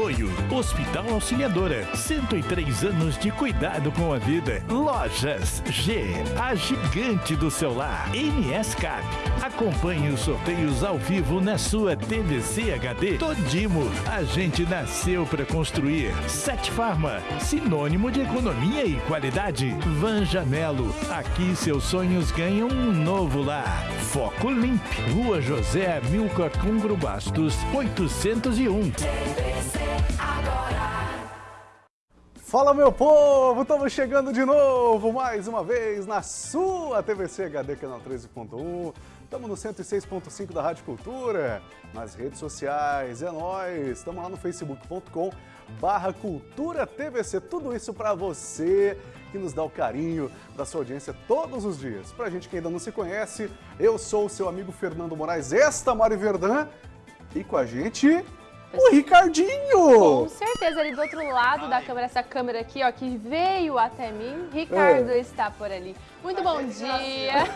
Apoio Hospital Auxiliadora. 103 anos de cuidado com a vida. Lojas G, a gigante do celular. NS Cap. Acompanhe os sorteios ao vivo na sua TVC HD. Todimo, a gente nasceu para construir. Sete Farma, sinônimo de economia e qualidade. Van Janelo, aqui seus sonhos ganham um novo lar. Foco Limp, Rua José Milcar Cungro Bastos, 801. Fala meu povo, estamos chegando de novo, mais uma vez, na sua TVC HD Canal 13.1. Estamos no 106.5 da Rádio Cultura, nas redes sociais, é nóis. Estamos lá no facebook.com barra Cultura TVC. Tudo isso para você que nos dá o carinho da sua audiência todos os dias. Pra gente que ainda não se conhece, eu sou o seu amigo Fernando Moraes, esta Mari Verdã, e com a gente o Ricardinho! Com certeza, ali do outro lado da câmera, essa câmera aqui, ó, que veio até mim, Ricardo é. está por ali. Muito bom dia!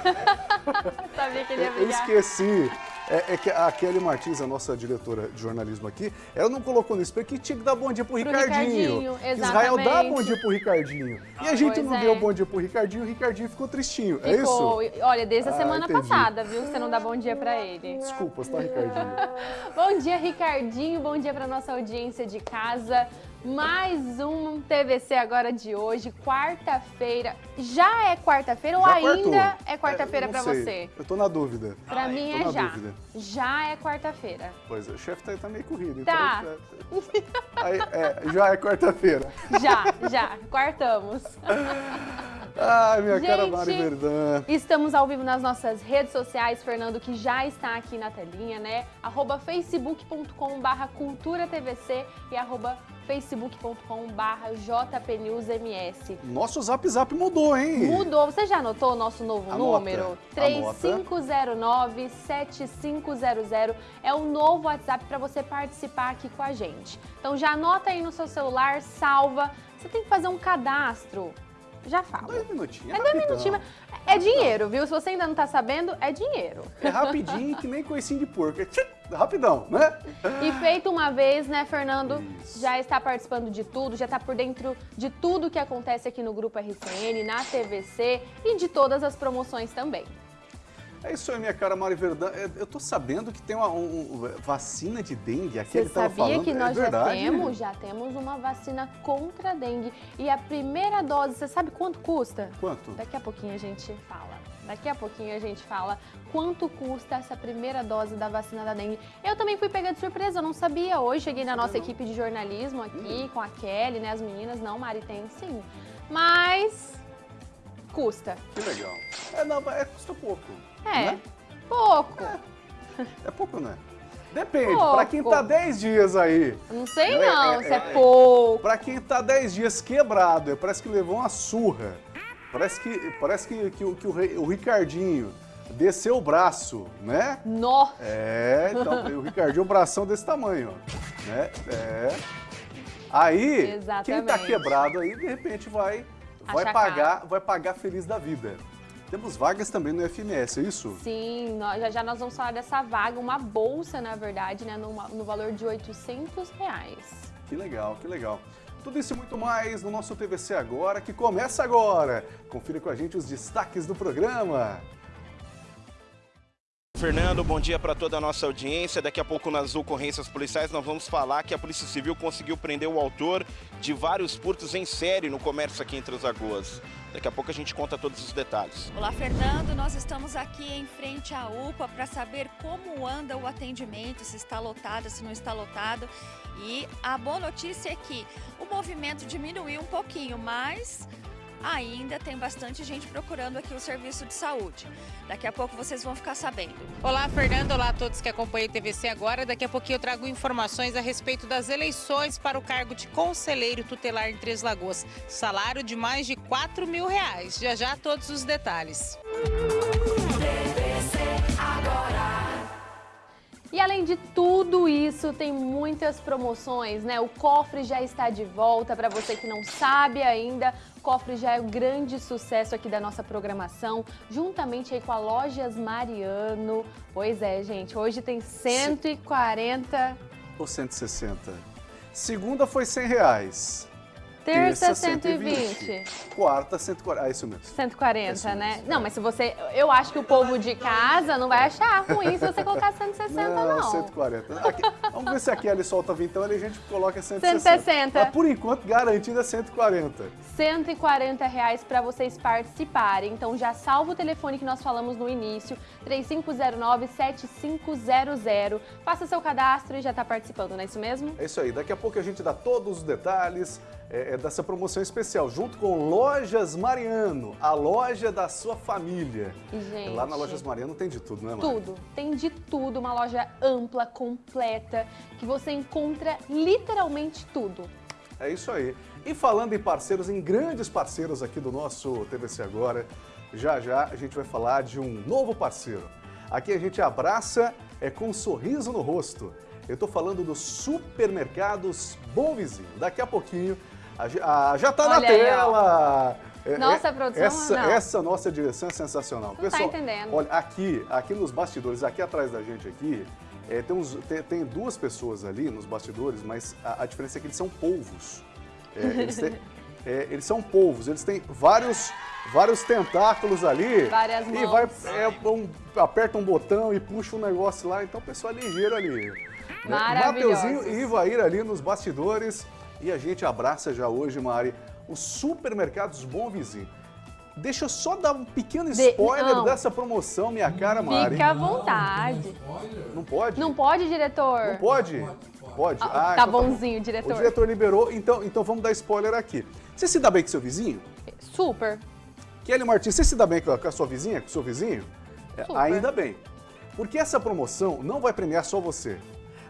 Sabia que ele ia brigar. Eu esqueci é, é, que a Kelly Martins, a nossa diretora de jornalismo aqui, ela não colocou nisso porque tinha que dar bom dia pro, pro Ricardinho. Ricardinho Israel dá bom dia pro Ricardinho. E a gente pois não é. deu bom dia pro Ricardinho, o Ricardinho ficou tristinho. É ficou. É isso? Olha, desde a ah, semana entendi. passada, viu? Você não dá bom dia pra ele. Desculpa, tá, Ricardinho? bom dia, Ricardinho. Bom dia pra nossa audiência de casa. Mais um TVC agora de hoje, quarta-feira. Já é quarta-feira ou ainda é quarta-feira é, para você? Eu tô na dúvida. Para mim é já. Dúvida. Já é quarta-feira. Pois é, o chefe tá, tá, meio corrido. Tá. Então, aí, é, já é quarta-feira. Já, já. Quartamos. Ai, minha Gente, cara Mari Verdã. Estamos ao vivo nas nossas redes sociais, Fernando, que já está aqui na telinha, né? Arroba facebook.com barra cultura tvc e arroba facebook.com.br jpnewsms. Nosso Zap Zap mudou, hein? Mudou. Você já anotou o nosso novo Anota. número? 3509-7500 é o novo WhatsApp para você participar aqui com a gente. Então já anota aí no seu celular, salva. Você tem que fazer um cadastro já falo. Dois minutinhos. É, dois minutinhos. É dinheiro, viu? Se você ainda não tá sabendo, é dinheiro. É rapidinho, que nem coicinho de porco. É rapidão, né? E feito uma vez, né, Fernando? Isso. Já está participando de tudo, já está por dentro de tudo que acontece aqui no Grupo RCN, na TVC e de todas as promoções também. É isso aí, minha cara Mari Verdão. É, eu tô sabendo que tem uma um, vacina de dengue. Aqui Você sabia falando, que é nós é já temos? Já temos uma vacina contra a dengue. E a primeira dose, você sabe quanto custa? Quanto? Daqui a pouquinho a gente fala. Daqui a pouquinho a gente fala quanto custa essa primeira dose da vacina da dengue. Eu também fui pega de surpresa, eu não sabia. Hoje cheguei na nossa equipe de jornalismo aqui, hum. com a Kelly, né, as meninas. Não, Mari, tem sim. Mas custa. Que legal. É, não, é, custa pouco. É, né? pouco. É, é pouco, né? Depende, pouco. pra quem tá 10 dias aí. Não sei né? não, é, se é, é, pouco. Pra quem tá 10 dias quebrado, é, parece que levou uma surra. Parece que, parece que, que, que o, o Ricardinho desceu o braço, né? Nó! É, então, o Ricardinho, o bração desse tamanho, ó. Né? É. Aí, Exatamente. quem tá quebrado aí, de repente vai, vai pagar, vai pagar feliz da vida. Temos vagas também no FMS, é isso? Sim, nós, já, já nós vamos falar dessa vaga, uma bolsa, na verdade, né, no, no valor de 800 reais. Que legal, que legal. Tudo isso e muito mais no nosso TVC Agora, que começa agora. Confira com a gente os destaques do programa. Fernando, bom dia para toda a nossa audiência. Daqui a pouco nas ocorrências policiais nós vamos falar que a Polícia Civil conseguiu prender o autor de vários furtos em série no comércio aqui entre as Lagoas. Daqui a pouco a gente conta todos os detalhes. Olá, Fernando. Nós estamos aqui em frente à UPA para saber como anda o atendimento, se está lotado, se não está lotado. E a boa notícia é que o movimento diminuiu um pouquinho, mas ainda tem bastante gente procurando aqui o serviço de saúde. Daqui a pouco vocês vão ficar sabendo. Olá, Fernando. Olá a todos que acompanham o TVC agora. Daqui a pouquinho eu trago informações a respeito das eleições para o cargo de conselheiro tutelar em Três Lagoas. Salário de mais de 4 mil reais. Já já todos os detalhes. TVC agora. E além de tudo isso, tem muitas promoções, né? O cofre já está de volta, para você que não sabe ainda, o cofre já é um grande sucesso aqui da nossa programação, juntamente aí com a Lojas Mariano. Pois é, gente, hoje tem 140... Ou 160? Segunda foi 100 reais. Terça, 120. Quarta, 140. Ah, isso mesmo. 140, É isso né? mesmo, Não, mas se você. Eu acho que o povo de casa não vai achar ruim se você colocar 160, não. Não, 140. Aqui, vamos ver se a Kelly solta vintão, ali a gente coloca 160. 160. Mas por enquanto, garantido é 140. 140 reais para vocês participarem. Então já salva o telefone que nós falamos no início, 3509-7500. Faça seu cadastro e já está participando, não é isso mesmo? É isso aí, daqui a pouco a gente dá todos os detalhes é, é, dessa promoção especial, junto com Lojas Mariano, a loja da sua família. E, gente, Lá na Lojas Mariano tem de tudo, né, Mari? Tudo, tem de tudo, uma loja ampla, completa, que você encontra literalmente tudo. É isso aí. E falando em parceiros, em grandes parceiros aqui do nosso TVC Agora, já já a gente vai falar de um novo parceiro. Aqui a gente abraça é com um sorriso no rosto. Eu estou falando dos supermercados Bom Vizinho. Daqui a pouquinho, a, ge- a- já está na Olha aí, tela! É, Nossa é, produção, essa, não. essa nossa direção é sensacional. Não tá entendendo. Olha, aqui, aqui nos bastidores, aqui atrás da gente aqui, é, tem, uns- tem- tem duas pessoas ali nos bastidores, mas a, a diferença é que eles são polvos. É, eles, têm- é, eles são polvos, eles têm vários, vários tentáculos ali. Várias E mãos. vai, é, um- aperta um botão e puxa um negócio lá, então o pessoal é ligeiro ali. né? Maravilhosos. Mateuzinho e Ivair ali nos bastidores. E a gente abraça já hoje, Mari, os supermercados Bom Vizinho. Deixa eu só dar um pequeno De- spoiler não. dessa promoção, minha cara, Mari. Fica à vontade. Não pode? Não pode, diretor? Não pode? Pode. Ah, Ah, tá então bom. bonzinho, diretor. O diretor liberou, então, então vamos dar spoiler aqui. Você se dá bem com seu vizinho? Super. Kelly Martins, você se dá bem com a, com a sua vizinha, com o seu vizinho? É, Super. ainda bem. Porque essa promoção não vai premiar só você.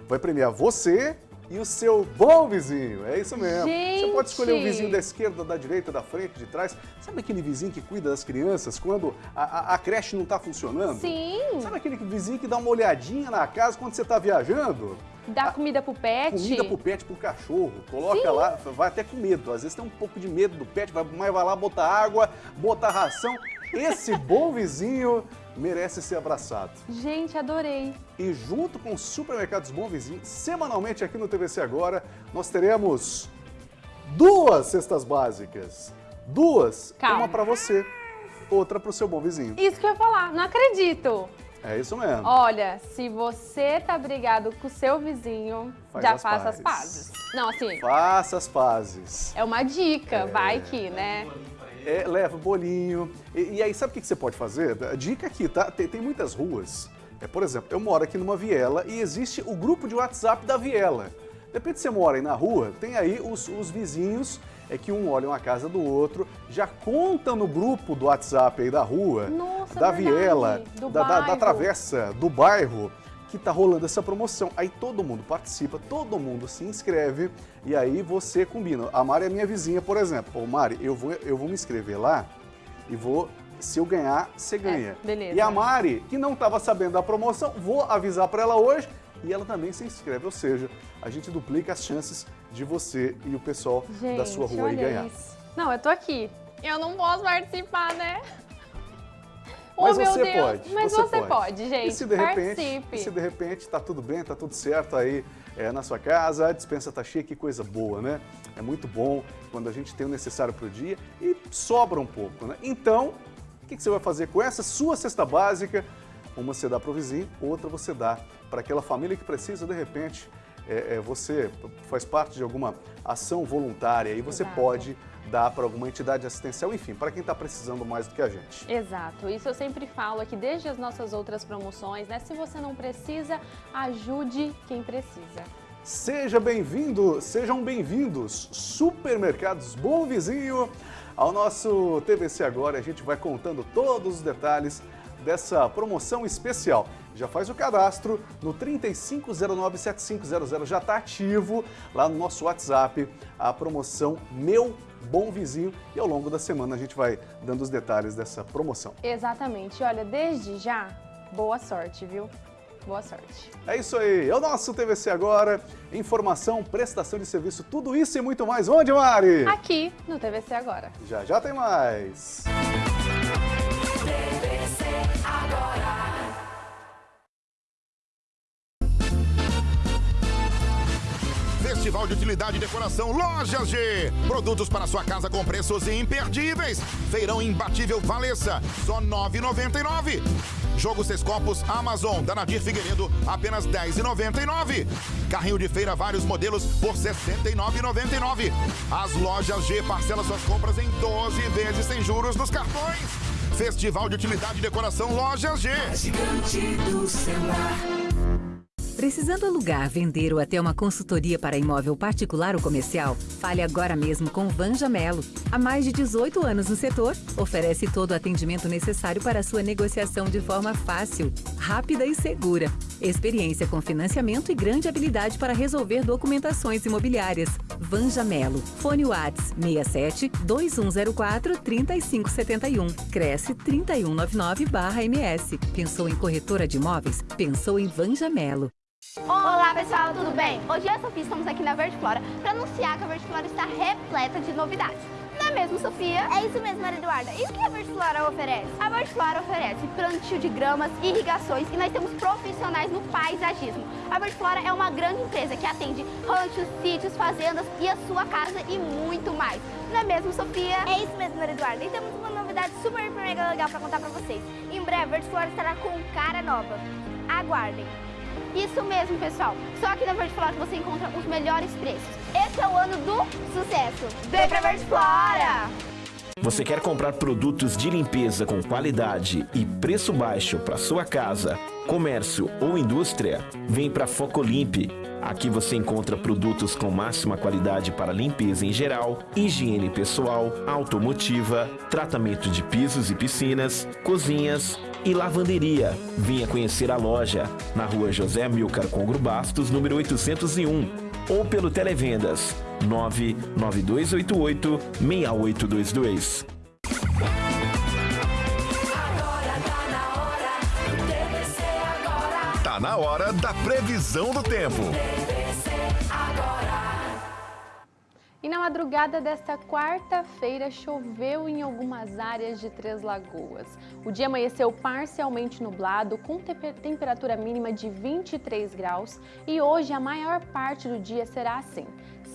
Vai premiar você e o seu bom vizinho. É isso mesmo. Você pode escolher o Gente! vizinho da esquerda, da direita, da frente, de trás. Sabe aquele vizinho que cuida das crianças quando a, a- a creche não está funcionando? Sim. Sabe aquele vizinho que dá uma olhadinha na casa quando você está viajando? Dá comida pro pet. Comida pro pet, pro cachorro. Coloca Sim. lá, vai até com medo. Às vezes tem um pouco de medo do pet, mas vai lá botar água, botar ração. Esse bom vizinho merece ser abraçado. Gente, adorei. E junto com os supermercados Bom Vizinho, semanalmente aqui no TVC Agora, nós teremos duas cestas básicas. Duas, Calma. uma para você, outra para o seu bom vizinho. Isso que eu ia falar, não acredito. É isso mesmo. Olha, se você tá brigado com o seu vizinho, Faz já as faça as pazes. pazes. Não, assim, Faça as pazes. é uma dica, vai que, né? É, leva bolinho. E, e aí, sabe o que você pode fazer? Dica aqui, tá? Tem, tem muitas ruas. É, por exemplo, eu moro aqui numa viela e existe o grupo de WhatsApp da viela. De repente você mora aí na rua, tem aí os, os vizinhos, é que um olha uma casa do outro, já conta no grupo do WhatsApp aí da rua, Nossa, da verdade, viela, da, da, da travessa, do bairro, que tá rolando essa promoção. Aí todo mundo participa, todo mundo se inscreve e aí você combina. A Mari é minha vizinha, por exemplo. Ô Mari, eu vou, eu vou me inscrever lá e vou, se eu ganhar, você ganha. É, beleza. E a Mari, que não estava sabendo da promoção, vou avisar para ela hoje e ela também se inscreve. Ou seja, a gente duplica as chances de você e o pessoal Gente, da sua rua aí ganhar. isso. Não, eu tô aqui. Eu não posso participar, né? Mas oh, meu você Deus. pode. Mas você, pode. gente. E se de repente, Participe. e se de repente tá tudo bem, tá tudo certo aí é, na sua casa, a dispensa tá cheia, que coisa boa, né? É muito bom quando a gente tem o necessário pro dia e sobra um pouco, né? Então, o que, que você vai fazer com essa sua cesta básica? Uma você dá pro vizinho, outra você dá para aquela família que precisa, de repente, é, é, você faz parte de alguma ação voluntária e você Exato. pode dar para alguma entidade assistencial, enfim, para quem está precisando mais do que a gente. Exato, isso eu sempre falo aqui desde as nossas outras promoções, né? Se você não precisa, ajude quem precisa. Seja bem-vindo, sejam bem-vindos, Supermercados Bom Vizinho, ao nosso TVC Agora. A gente vai contando todos os detalhes dessa promoção especial. Já faz o cadastro no 35097500, já está ativo lá no nosso WhatsApp a promoção Meu Bom Vizinho e ao longo da semana a gente vai dando os detalhes dessa promoção. Exatamente, olha, desde já, boa sorte, viu? Boa sorte. É isso aí, é o nosso TVC Agora, informação, prestação de serviço, tudo isso e muito mais. Onde, Mari? Aqui no TVC Agora. Já já tem mais. De Utilidade e Decoração Lojas G. Produtos para sua casa com preços imperdíveis. Feirão imbatível Valessa, só R$ 9,99. Jogo Seis Copos Amazon, da Nadir Figueiredo, apenas R$ 10,99. Carrinho de feira, vários modelos por R$ 69,99. As lojas G parcelam suas compras em 12 vezes sem juros nos cartões. Festival de Utilidade e Decoração Lojas G. gigante do celular. Precisando alugar, vender ou até uma consultoria para imóvel particular ou comercial? Fale agora mesmo com Vanja Melo. Há mais de 18 anos no setor, oferece todo o atendimento necessário para sua negociação de forma fácil, rápida e segura. Experiência com financiamento e grande habilidade para resolver documentações imobiliárias. Vanja Melo. Fone Whats 67 2104 3571. Cresce 3199-MS. Pensou em corretora de imóveis? Pensou em Vanja Melo. Olá pessoal, tudo bem? Hoje eu e a Sofia estamos aqui na Verde Flora para anunciar que a Verde Flora está repleta de novidades. Não é mesmo, Sofia? É isso mesmo, Maria Eduarda. E o que a Verde Flora oferece? A Verde Flora oferece plantio de gramas, irrigações e nós temos profissionais no paisagismo. A Verde Flora é uma grande empresa que atende ranchos, sítios, fazendas e a sua casa e muito mais. Não é mesmo, Sofia? É isso mesmo, Maria Eduarda. E temos uma novidade super mega legal para contar para vocês. Em breve, a Verde Flora estará com cara nova. Aguardem. Isso mesmo, pessoal. Só aqui na Verde Flora você encontra os melhores preços. Esse é o ano do sucesso. Vem pra Verde Flora! Você quer comprar produtos de limpeza com qualidade e preço baixo para sua casa, comércio ou indústria? Vem para Focolimp. Aqui você encontra produtos com máxima qualidade para limpeza em geral, higiene pessoal, automotiva, tratamento de pisos e piscinas, cozinhas e lavanderia. Venha conhecer a loja na rua José Milcar Congro Bastos, número 801, ou pelo Televendas 99288 6822. Tá na hora da previsão do tempo. E na madrugada desta quarta-feira choveu em algumas áreas de Três Lagoas. O dia amanheceu parcialmente nublado, com temperatura mínima de 23 graus e hoje a maior parte do dia será assim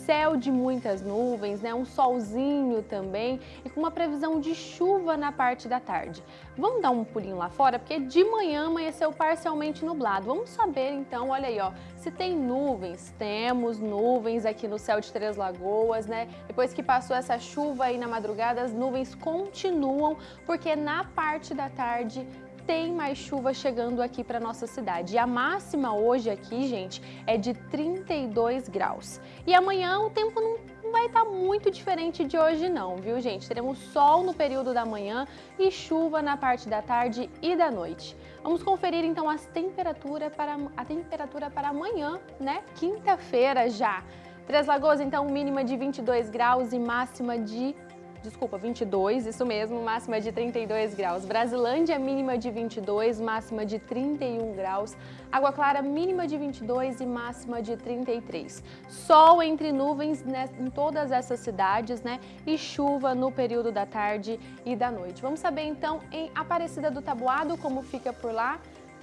céu de muitas nuvens, né? um solzinho também e com uma previsão de chuva na parte da tarde. Vamos dar um pulinho lá fora, porque de manhã amanheceu parcialmente nublado. Vamos saber então, olha aí, ó, se tem nuvens. Temos nuvens aqui no céu de Três Lagoas, né? Depois que passou essa chuva aí na madrugada, as nuvens continuam, porque na parte da tarde tem mais chuva chegando aqui para nossa cidade. E a máxima hoje aqui, gente, é de 32 graus. E amanhã o tempo não vai estar tá muito diferente de hoje não, viu, gente? Teremos sol no período da manhã e chuva na parte da tarde e da noite. Vamos conferir então as temperaturas para, a temperatura para amanhã, né? Quinta-feira já. Três Lagoas, então, mínima de 22 graus e máxima de desculpa, 22, isso mesmo, máxima de 32 graus. Brasilândia, mínima de 22, máxima de 31 graus. Água Clara, mínima de 22 e máxima de 33. Sol entre nuvens né, em todas essas cidades, né? E chuva no período da tarde e da noite. Vamos saber então em Aparecida do Tabuado como fica por lá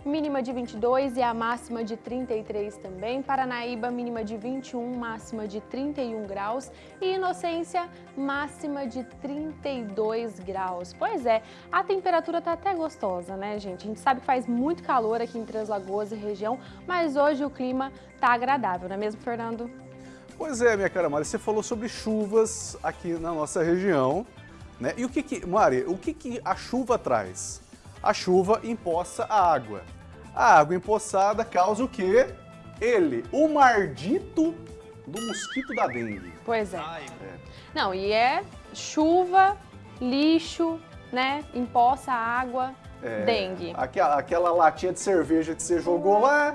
mínima de 22 e a máxima de 33 também. Paranaíba, mínima de 21, máxima de 31 graus. E Inocência, máxima de 32 graus. Pois é, a temperatura tá até gostosa, né, gente? A gente sabe que faz muito calor aqui em Três Lagoas e região, mas hoje o clima tá agradável, não é mesmo, Fernando? Pois é, minha cara Mari, você falou sobre chuvas aqui na nossa região, né? E o que que, Mari, o que que a chuva traz? A chuva empoça a água. A água empoçada causa o quê? Ele, o mardito do mosquito da dengue. Pois é. é. Não, e é chuva, lixo, né? Empoça água, é, dengue. Aquela, aquela latinha de cerveja que você jogou lá,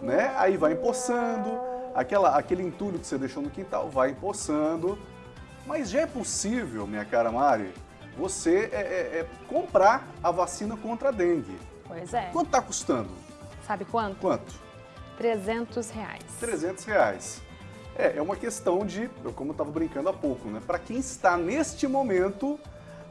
né? Aí vai empoçando. Aquela, aquele entulho que você deixou no quintal vai empoçando. Mas já é possível, minha cara Mari, você é, é, é comprar a vacina contra a dengue. Pois é. Quanto está custando? Sabe quanto? Quanto? 300 reais. 300 reais. É, é uma questão de, como eu estava brincando há pouco, né? Para quem está neste momento,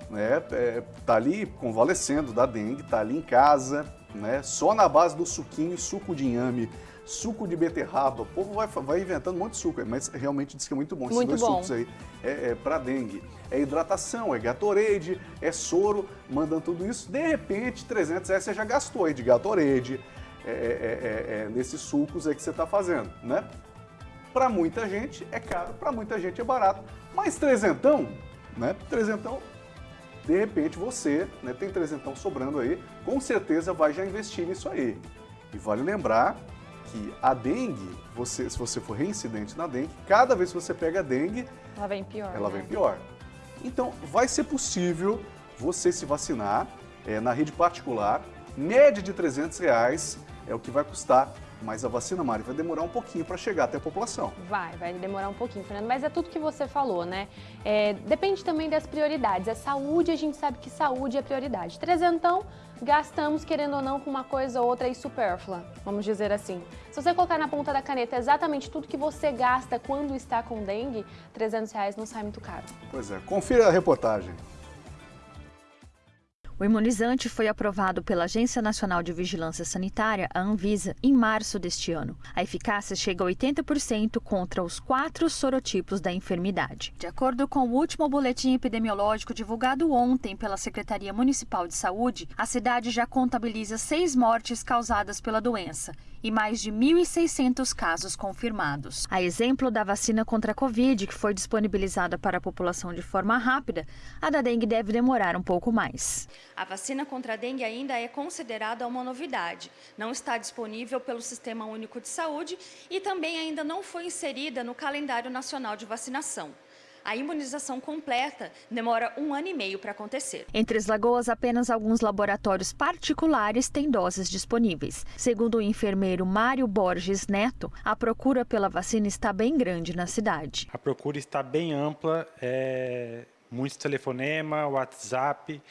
né, é, tá ali convalescendo da dengue, tá ali em casa, né? Só na base do suquinho e suco de inhame suco de beterraba. O povo vai, vai inventando um monte de suco, mas realmente diz que é muito bom. Esses muito dois bom. sucos aí é, é para dengue. É hidratação, é Gatorade, é soro, mandando tudo isso. De repente, 300 reais você já gastou aí de Gatorade, é, é, é, é, nesses sucos aí que você está fazendo, né? Para muita gente é caro, para muita gente é barato. Mas trezentão, né? Trezentão, de repente você né, tem trezentão sobrando aí, com certeza vai já investir nisso aí. E vale lembrar que a dengue, você, se você for reincidente na dengue, cada vez que você pega a dengue, Ela vem pior. ela né? vem pior. Então, vai ser possível você se vacinar é, na rede particular, média de 300 reais é o que vai custar, mas a vacina, Mari, vai demorar um pouquinho para chegar até a população. Vai, vai demorar um pouquinho, Fernando, mas é tudo que você falou, né? É, depende também das prioridades. É saúde, a gente sabe que saúde é prioridade. Trezentão, gastamos, querendo ou não, com uma coisa ou outra aí supérflua, vamos dizer assim. Se você colocar na ponta da caneta exatamente tudo que você gasta quando está com dengue, 300 reais não sai muito caro. Pois é, confira a reportagem. O imunizante foi aprovado pela Agência Nacional de Vigilância Sanitária, a Anvisa, em março deste ano. A eficácia chega a 80% contra os quatro sorotipos da enfermidade. De acordo com o último boletim epidemiológico divulgado ontem pela Secretaria Municipal de Saúde, a cidade já contabiliza seis mortes causadas pela doença e mais de 1.600 casos confirmados. A exemplo da vacina contra a Covid, que foi disponibilizada para a população de forma rápida, a da dengue deve demorar um pouco mais. A vacina contra a dengue ainda é considerada uma novidade. Não está disponível pelo Sistema Único de Saúde e também ainda não foi inserida no calendário nacional de vacinação. A imunização completa demora um ano e meio para acontecer. Em Três Lagoas, apenas alguns laboratórios particulares têm doses disponíveis. Segundo o enfermeiro Mário Borges Neto, a procura pela vacina está bem grande na cidade. A procura está bem ampla, é, muitos telefonema, WhatsApp,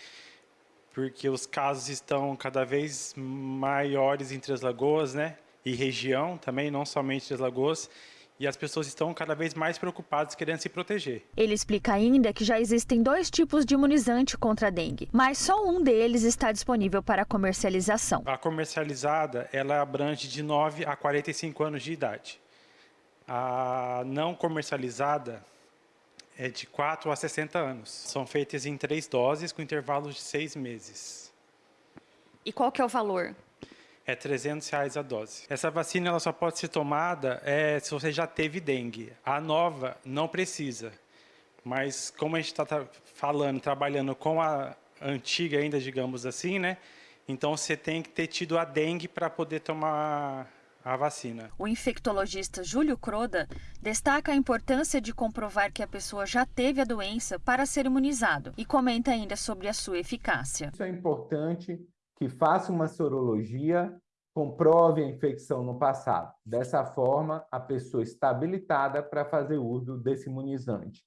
porque os casos estão cada vez maiores em Três Lagoas, né? E região também, não somente Três Lagoas. E as pessoas estão cada vez mais preocupadas querendo se proteger. Ele explica ainda que já existem dois tipos de imunizante contra a dengue, mas só um deles está disponível para comercialização. A comercializada, ela abrange de 9 a 45 anos de idade. A não comercializada é de 4 a 60 anos. São feitas em três doses com intervalos de seis meses. E qual que é o valor? É 300 reais a dose. Essa vacina ela só pode ser tomada é, se você já teve dengue. A nova não precisa. Mas como a gente está falando, trabalhando com a antiga ainda, digamos assim, né? Então você tem que ter tido a dengue para poder tomar a vacina. O infectologista Júlio Croda destaca a importância de comprovar que a pessoa já teve a doença para ser imunizado e comenta ainda sobre a sua eficácia. Isso é importante que faça uma sorologia, comprove a infecção no passado. Dessa forma, a pessoa está habilitada para fazer uso desse imunizante.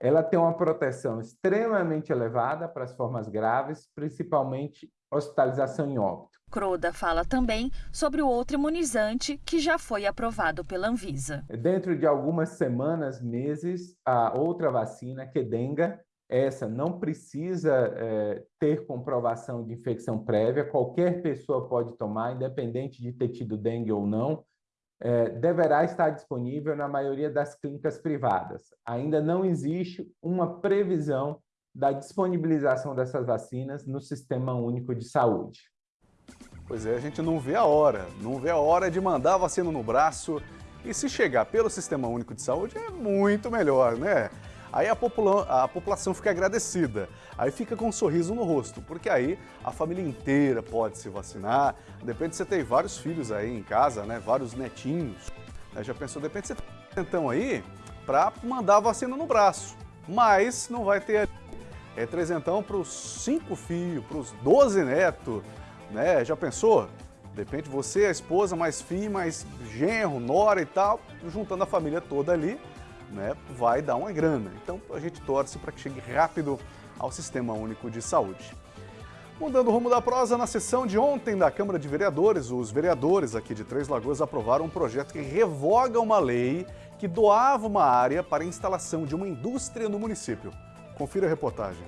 Ela tem uma proteção extremamente elevada para as formas graves, principalmente hospitalização em óbito. Croda fala também sobre o outro imunizante que já foi aprovado pela Anvisa. Dentro de algumas semanas, meses, a outra vacina, Kedenga, essa não precisa é, ter comprovação de infecção prévia, qualquer pessoa pode tomar, independente de ter tido dengue ou não, é, deverá estar disponível na maioria das clínicas privadas. Ainda não existe uma previsão da disponibilização dessas vacinas no Sistema Único de Saúde. Pois é, a gente não vê a hora, não vê a hora de mandar a vacina no braço e se chegar pelo Sistema Único de Saúde é muito melhor, né? Aí a, popula a população fica agradecida, aí fica com um sorriso no rosto, porque aí a família inteira pode se vacinar. Depende de você ter vários filhos aí em casa, né? Vários netinhos. Aí já pensou, depende de você ter então aí para mandar a vacina no braço. Mas não vai ter é trezentão para os cinco filhos, para os 12 netos, né? Já pensou? Depende de você, a esposa, mais filho, mais genro, nora e tal, juntando a família toda ali, né, vai dar uma grana. Então a gente torce para que chegue rápido ao Sistema Único de Saúde. Mudando o rumo da prosa, na sessão de ontem da Câmara de Vereadores, os vereadores aqui de Três Lagoas aprovaram um projeto que revoga uma lei que doava uma área para a instalação de uma indústria no município. Confira a reportagem.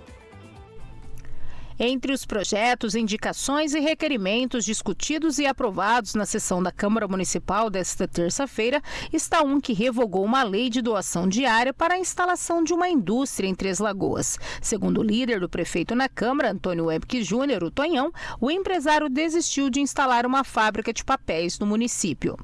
Entre os projetos, indicações e requerimentos discutidos e aprovados na sessão da Câmara Municipal desta terça-feira está um que revogou uma lei de doação diária para a instalação de uma indústria em Três Lagoas. Segundo o líder do prefeito na Câmara, Antônio Webke Júnior, o Tonhão, o empresário desistiu de instalar uma fábrica de papéis no município.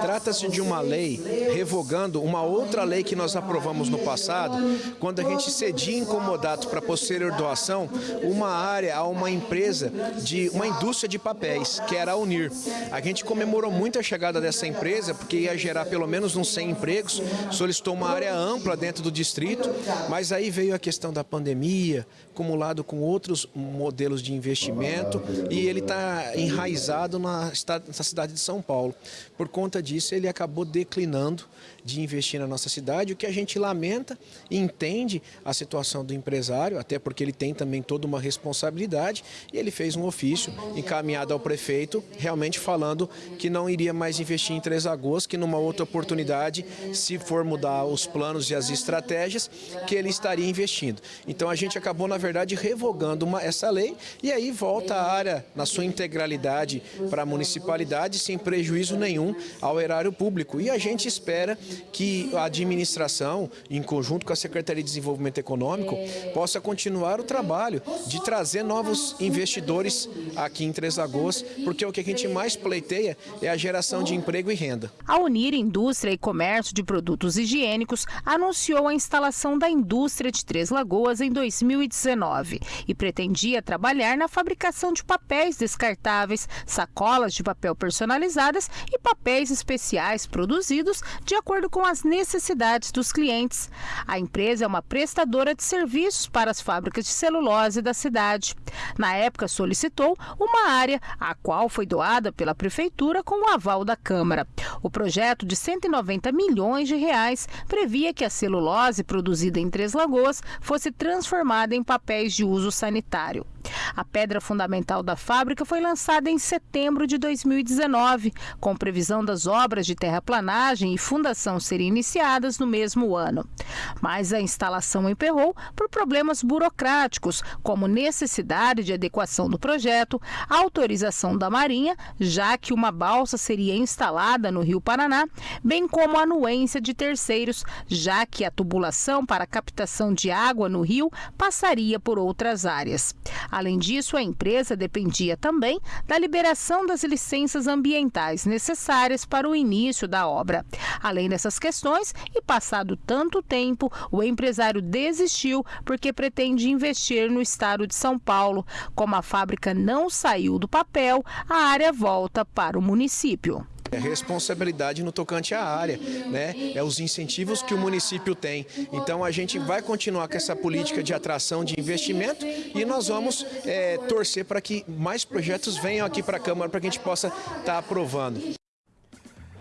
Trata-se de uma lei revogando uma outra lei que nós aprovamos no passado, quando a gente cedia incomodado para posterior doação uma área a uma empresa de uma indústria de papéis, que era a Unir. A gente comemorou muito a chegada dessa empresa, porque ia gerar pelo menos uns 100 empregos, solicitou uma área ampla dentro do distrito, mas aí veio a questão da pandemia, acumulado com outros modelos de investimento, e ele está enraizado na cidade de São Paulo. Por conta disso, ele acabou declinando de investir na nossa cidade, o que a gente lamenta e entende a situação do empresário, até porque ele tem também toda uma responsabilidade, e ele fez um ofício encaminhado ao prefeito, realmente falando que não iria mais investir em Três Lagoas, que numa outra oportunidade, se for mudar os planos e as estratégias, que ele estaria investindo. Então a gente acabou, na verdade, revogando uma, essa lei, e aí volta a área na sua integralidade para a municipalidade, sem prejuízo nenhum ao erário público. E a gente espera que a administração, em conjunto com a Secretaria de Desenvolvimento Econômico, possa continuar o trabalho de trazer novos investidores aqui em Três Lagoas, porque o que a gente mais pleiteia é a geração de emprego e renda. A Unir Indústria e Comércio de Produtos Higiênicos anunciou a instalação da indústria de Três Lagoas em 2019 e pretendia trabalhar na fabricação de papéis descartáveis, sacolas de papel personalizadas e papéis especiais produzidos de acordo com as necessidades dos clientes. A empresa é uma prestadora de serviços para as fábricas de celulose da cidade. Na época, solicitou uma área, a qual foi doada pela prefeitura com o aval da Câmara. O projeto de 190 milhões de reais previa que a celulose produzida em Três Lagoas fosse transformada em papéis de uso sanitário. A pedra fundamental da fábrica foi lançada em setembro de 2019, com previsão das obras de terraplanagem e fundação serem iniciadas no mesmo ano. Mas a instalação emperrou por problemas burocráticos, como necessidade de adequação do projeto, autorização da Marinha, já que uma balsa seria instalada no Rio Paraná, bem como anuência de terceiros, já que a tubulação para captação de água no rio passaria por outras áreas. Além disso, a empresa dependia também da liberação das licenças ambientais necessárias para o início da obra. Além dessas questões, e passado tanto tempo, o empresário desistiu porque pretende investir no estado de São Paulo. Como a fábrica não saiu do papel, a área volta para o município. É responsabilidade no tocante à área, né? É os incentivos que o município tem. Então a gente vai continuar com essa política de atração de investimento e nós vamos é, torcer para que mais projetos venham aqui para a Câmara para que a gente possa estar tá aprovando.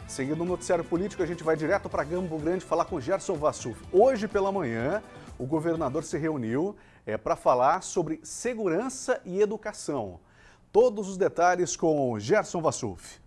Seguindo o noticiário político, a gente vai direto para Gambo Grande falar com Gerson Vassuf. Hoje pela manhã, o governador se reuniu é, para falar sobre segurança e educação. Todos os detalhes com Gerson Vassuf.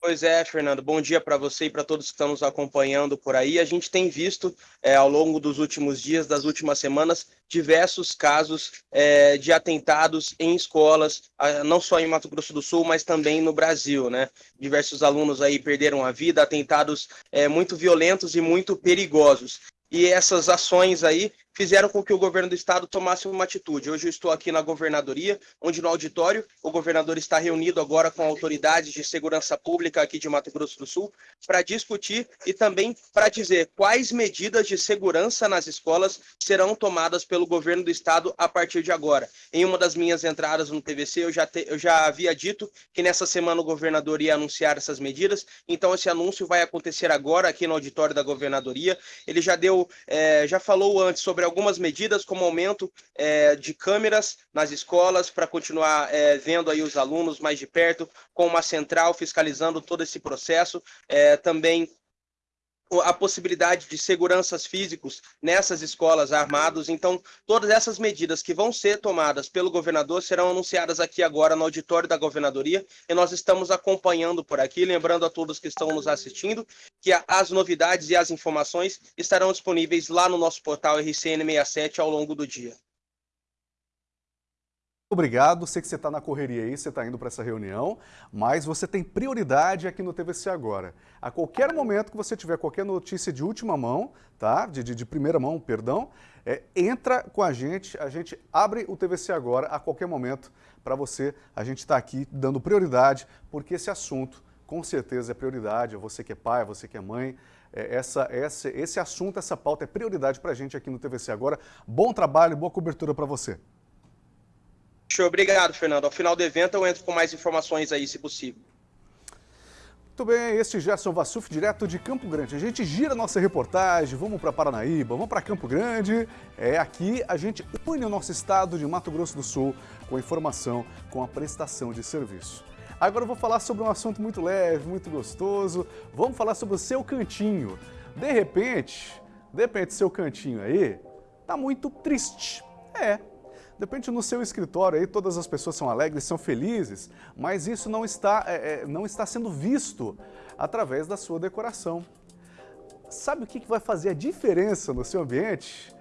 Pois é, Fernando. Bom dia para você e para todos que estão nos acompanhando por aí. A gente tem visto é, ao longo dos últimos dias, das últimas semanas, diversos casos é, de atentados em escolas, não só em Mato Grosso do Sul, mas também no Brasil, né? Diversos alunos aí perderam a vida, atentados é, muito violentos e muito perigosos. E essas ações aí fizeram com que o governo do estado tomasse uma atitude. Hoje eu estou aqui na governadoria, onde no auditório o governador está reunido agora com autoridades de segurança pública aqui de Mato Grosso do Sul para discutir e também para dizer quais medidas de segurança nas escolas serão tomadas pelo governo do estado a partir de agora. Em uma das minhas entradas no TVC, eu já, te, eu já havia dito que nessa semana o governador ia anunciar essas medidas, então esse anúncio vai acontecer agora aqui no auditório da governadoria. Ele já deu, é, já falou antes sobre algumas medidas, como aumento é, de câmeras nas escolas para continuar é, vendo aí os alunos mais de perto, com uma central fiscalizando todo esse processo, é, também a possibilidade de seguranças físicos nessas escolas armados. Então, todas essas medidas que vão ser tomadas pelo governador serão anunciadas aqui agora no auditório da governadoria e nós estamos acompanhando por aqui, lembrando a todos que estão nos assistindo que as novidades e as informações estarão disponíveis lá no nosso portal RCN67 ao longo do dia. Obrigado, sei que você está na correria aí, você está indo para essa reunião, mas você tem prioridade aqui no TVC Agora. A qualquer momento que você tiver qualquer notícia de última mão, tá? de, de, de primeira mão, perdão, é, entra com a gente, a gente abre o TVC Agora a qualquer momento para você. A gente está aqui dando prioridade, porque esse assunto com certeza é prioridade, você que é pai, você que é mãe, é, essa, essa, esse assunto, essa pauta é prioridade para a gente aqui no TVC Agora. Bom trabalho, boa cobertura para você. Show, obrigado, Fernando. Ao final do evento eu entro com mais informações aí, se possível. Muito bem, este Gerson Vassuf, direto de Campo Grande. A gente gira nossa reportagem, vamos para Paranaíba, vamos para Campo Grande. É aqui a gente une o nosso estado de Mato Grosso do Sul com a informação, com a prestação de serviço. Agora eu vou falar sobre um assunto muito leve, muito gostoso. Vamos falar sobre o seu cantinho. De repente, de repente seu cantinho aí tá muito triste. É, de repente no seu escritório aí todas as pessoas são alegres, são felizes, mas isso não está, é, é, não está sendo visto através da sua decoração. Sabe o que vai fazer a diferença no seu ambiente?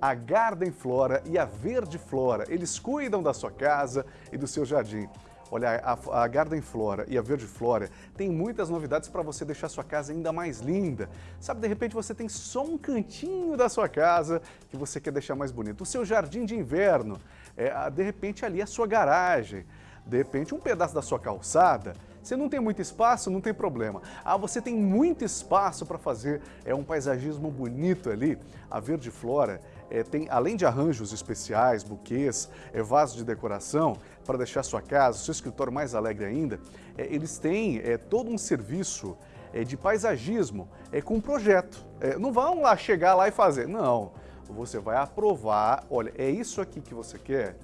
A Garden Flora e a Verde Flora, eles cuidam da sua casa e do seu jardim. Olha, a, Garden Flora e a Verde Flora tem muitas novidades para você deixar sua casa ainda mais linda. Sabe, de repente você tem só um cantinho da sua casa que você quer deixar mais bonito. O seu jardim de inverno, é, de repente ali a sua garagem, de repente um pedaço da sua calçada, você não tem muito espaço, não tem problema. Ah, você tem muito espaço para fazer é um paisagismo bonito ali. A Verde Flora é, tem, além de arranjos especiais, buquês, é, vasos de decoração, para deixar sua casa, seu escritório mais alegre ainda, é, eles têm é, todo um serviço é, de paisagismo é, com um projeto. É, não vão lá chegar lá e fazer, não. Você vai aprovar, olha, é isso aqui que você quer?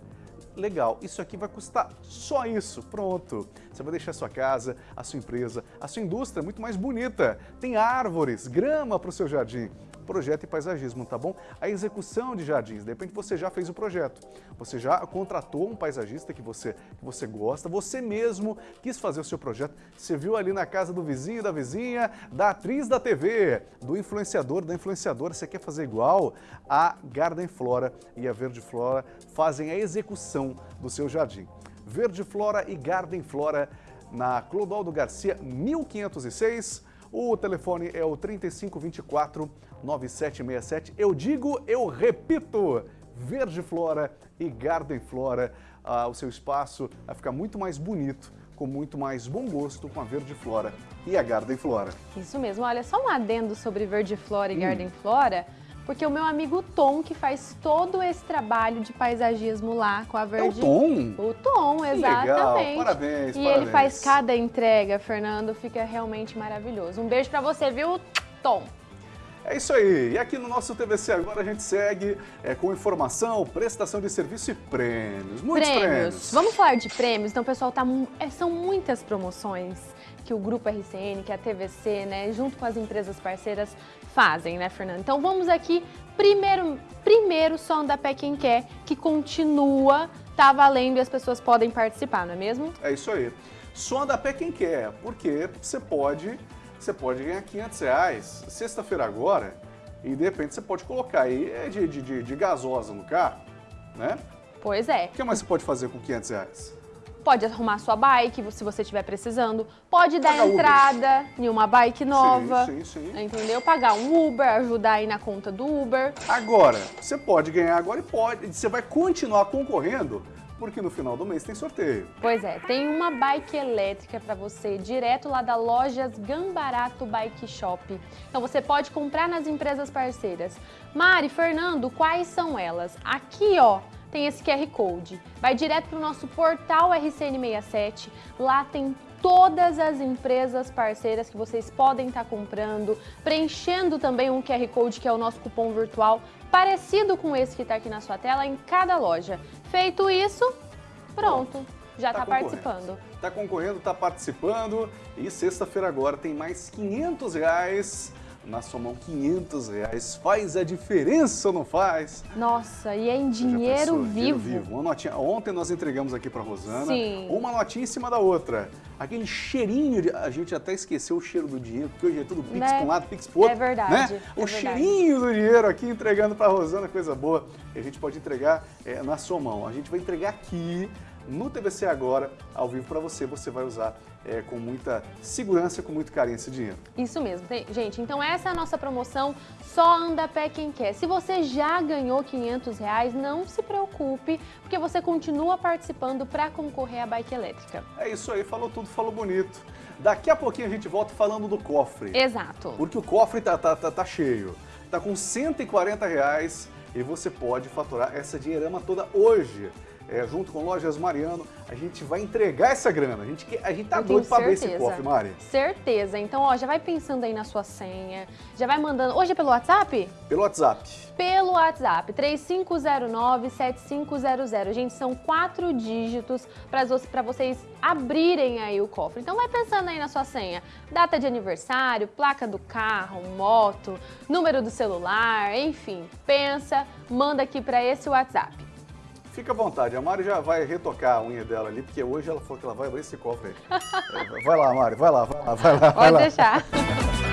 Legal, isso aqui vai custar só isso, pronto. Você vai deixar a sua casa, a sua empresa, a sua indústria muito mais bonita. Tem árvores, grama para o seu jardim projeto e paisagismo, tá bom? A execução de jardins, de repente você já fez o projeto, você já contratou um paisagista que você, que você gosta, você mesmo quis fazer o seu projeto, você viu ali na casa do vizinho, da vizinha, da atriz da TV, do influenciador, da influenciadora, você quer fazer igual? A Garden Flora e a Verde Flora fazem a execução do seu jardim. Verde Flora e Garden Flora na Clodoaldo Garcia, 1506. O telefone é o 3524 9767. Eu digo, eu repito, Verde Flora e Garden Flora. Ah, o seu espaço vai ficar muito mais bonito, com muito mais bom gosto com a Verde Flora e a Garden Flora. Isso mesmo. Olha, só um adendo sobre Verde Flora e hum. Garden Flora porque o meu amigo Tom, que faz todo esse trabalho de paisagismo lá com a Verde... É o Tom? O Tom, exatamente. Legal, parabéns, E parabéns. ele faz cada entrega, Fernando, fica realmente maravilhoso. Um beijo pra você, viu, Tom? É isso aí. E aqui no nosso TVC agora a gente segue é, com informação, prestação de serviço e prêmios. Muitos prêmios. prêmios. Vamos falar de prêmios. Então, pessoal, tá, é, são muitas promoções que o Grupo RCN, que a TVC, né, junto com as empresas parceiras, fazem, né, Fernando? Então vamos aqui, primeiro, primeiro som da Pé Quem Quer, que continua, tá valendo e as pessoas podem participar, não é mesmo? É isso aí. Som da Pé Quem Quer, porque você pode você pode ganhar 500 reais sexta-feira agora e de repente você pode colocar aí é, de, de, de, gasosa no carro, né? Pois é. O que mais você pode fazer com 500 reais? Pode arrumar sua bike, se você estiver precisando. Pode dar Pagar entrada Uber. em uma bike nova. Sim, sim, sim. Entendeu? Pagar um Uber, ajudar aí na conta do Uber. Agora, você pode ganhar agora e pode. Você vai continuar concorrendo porque no final do mês tem sorteio. Pois é, tem uma bike elétrica para você direto lá da Lojas Gambarato Bike Shop. Então você pode comprar nas empresas parceiras. Mari, Fernando, quais são elas? Aqui, ó, tem esse QR Code. Vai direto para o nosso portal RCN67. Lá tem todas as empresas parceiras que vocês podem estar tá comprando, preenchendo também um QR Code que é o nosso cupom virtual, parecido com esse que está aqui na sua tela em cada loja. Feito isso, pronto, já está tá participando. Está concorrendo, está participando e sexta-feira agora tem mais 500 reais na sua mão 500 reais. Faz a diferença ou não faz? Nossa, e é em dinheiro pensou? vivo. Dinheiro vivo. Uma notinha. Ontem nós entregamos aqui para Rosana Sim. uma notinha em cima da outra. Aquele cheirinho, de... a gente até esqueceu o cheiro do dinheiro, porque hoje é tudo pix Né? para um lado, pix pro outro. É verdade, Né? é o verdade. cheirinho do dinheiro aqui entregando para Rosana, coisa boa. E a gente pode entregar é, na sua mão. A gente vai entregar aqui no TVC Agora, ao vivo para você. Você vai usar é, com muita segurança, com muito carinho esse dinheiro. Isso mesmo, gente. Então essa é a nossa promoção, só anda a pé quem quer. Se você já ganhou 500 reais, não se preocupe, porque você continua participando para concorrer à bike elétrica. É isso aí, falou tudo, falou bonito. Daqui a pouquinho a gente volta falando do cofre. Exato. Porque o cofre tá, tá, tá, tá cheio. Tá com 140 reais e você pode faturar essa dinheirama toda hoje. É, junto com Lojas Mariano, a gente vai entregar essa grana. A gente, a gente tá doido pra ver esse cofre, Mari. Certeza. Então, ó, já vai pensando aí na sua senha, já vai mandando. Hoje é pelo WhatsApp? Pelo WhatsApp. Pelo WhatsApp, 3509-7500. Gente, são quatro dígitos para vocês abrirem aí o cofre. Então vai pensando aí na sua senha. Data de aniversário, placa do carro, moto, número do celular, enfim. Pensa, manda aqui para esse WhatsApp. Fica à vontade, a Mari já vai retocar a unha dela ali, porque hoje ela falou que ela vai abrir esse cofre aí. Vai lá, Mari, vai lá, vai lá, vai lá. vai Pode lá. deixar.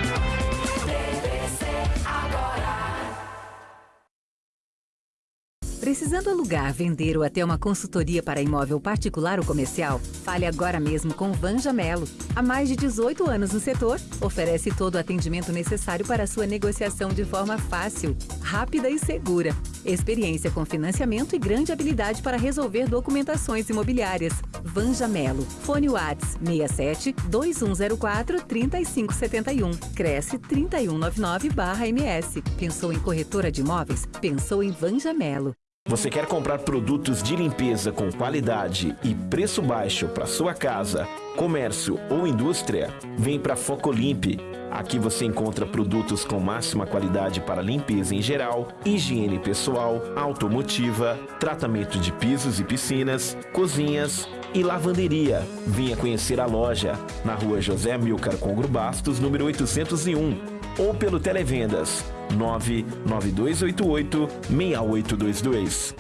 Precisando alugar, vender ou até uma consultoria para imóvel particular ou comercial? Fale agora mesmo com Vanja Melo. Há mais de 18 anos no setor, oferece todo o atendimento necessário para sua negociação de forma fácil, rápida e segura. Experiência com financiamento e grande habilidade para resolver documentações imobiliárias. Vanja Melo. Fone Whats 67 2104 3571. Cresce 3199-MS. Pensou em corretora de imóveis? Pensou em Vanja Melo. Você quer comprar produtos de limpeza com qualidade e preço baixo para sua casa, comércio ou indústria? Vem para Focolimpe. Aqui você encontra produtos com máxima qualidade para limpeza em geral, higiene pessoal, automotiva, tratamento de pisos e piscinas, cozinhas e lavanderia. Venha conhecer a loja na rua José Amilcar Congro Bastos, número 801 ou pelo Televendas 99288 6822.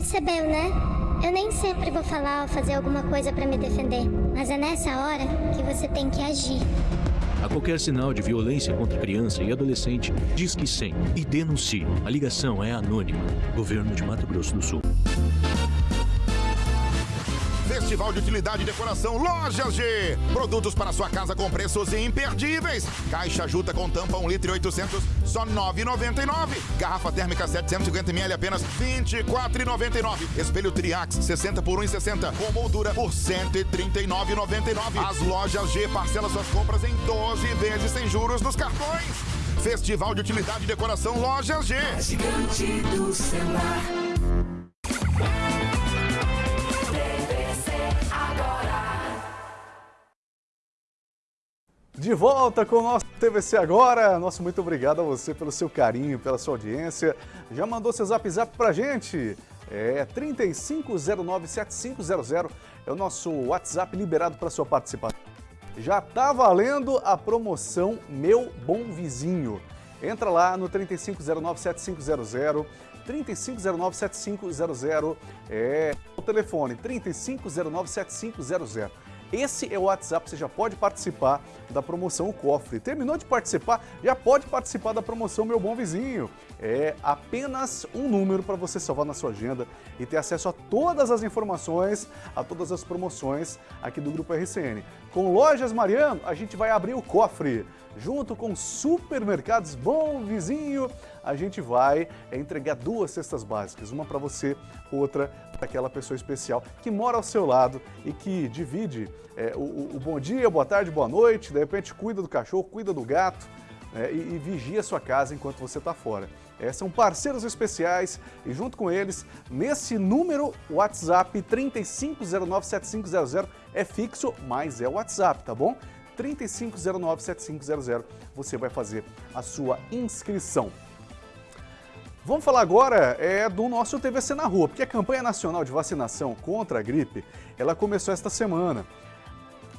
Percebeu, né? Eu nem sempre vou falar ou fazer alguma coisa pra me defender, mas é nessa hora que você tem que agir. A qualquer sinal de violência contra criança e adolescente, diz que 100 e denuncie. A ligação é anônima. Governo de Mato Grosso do Sul. Festival de Utilidade e Decoração Lojas G. Produtos para sua casa com preços imperdíveis. Caixa Juta com tampa 1 litro e 800, só 9,99. Garrafa térmica 750ml, apenas 24,99. Espelho Triax 60 por 1,60. Com moldura por 139,99. As Lojas G parcela suas compras em 12 vezes sem juros nos cartões. Festival de Utilidade e Decoração Lojas G. Gigante do celular. De volta com o nosso TVC Agora. Nosso muito obrigado a você pelo seu carinho, pela sua audiência. Já mandou seu zap zap pra gente? É 35097500 é o nosso WhatsApp liberado para sua participação. Já tá valendo a promoção Meu Bom Vizinho. Entra lá no 35097500 35097500 é o telefone 35097500. Esse é o WhatsApp, você já pode participar da promoção O Cofre. Terminou de participar, já pode participar da promoção Meu Bom Vizinho. É apenas um número para você salvar na sua agenda e ter acesso a todas as informações, a todas as promoções aqui do Grupo RCN. Com Lojas Mariano, a gente vai abrir o cofre. Junto com Supermercados Bom Vizinho, a gente vai entregar duas cestas básicas, uma para você, outra para aquela pessoa especial que mora ao seu lado e que divide é, o, o, bom dia, boa tarde, boa noite, de repente cuida do cachorro, cuida do gato é, e, e vigia a sua casa enquanto você está fora. É, são parceiros especiais e junto com eles, nesse número WhatsApp 35097500 é fixo, mas é o WhatsApp, tá bom? 35097500 você vai fazer a sua inscrição. Vamos falar agora é, do nosso TVC na rua, porque a campanha nacional de vacinação contra a gripe, ela começou esta semana.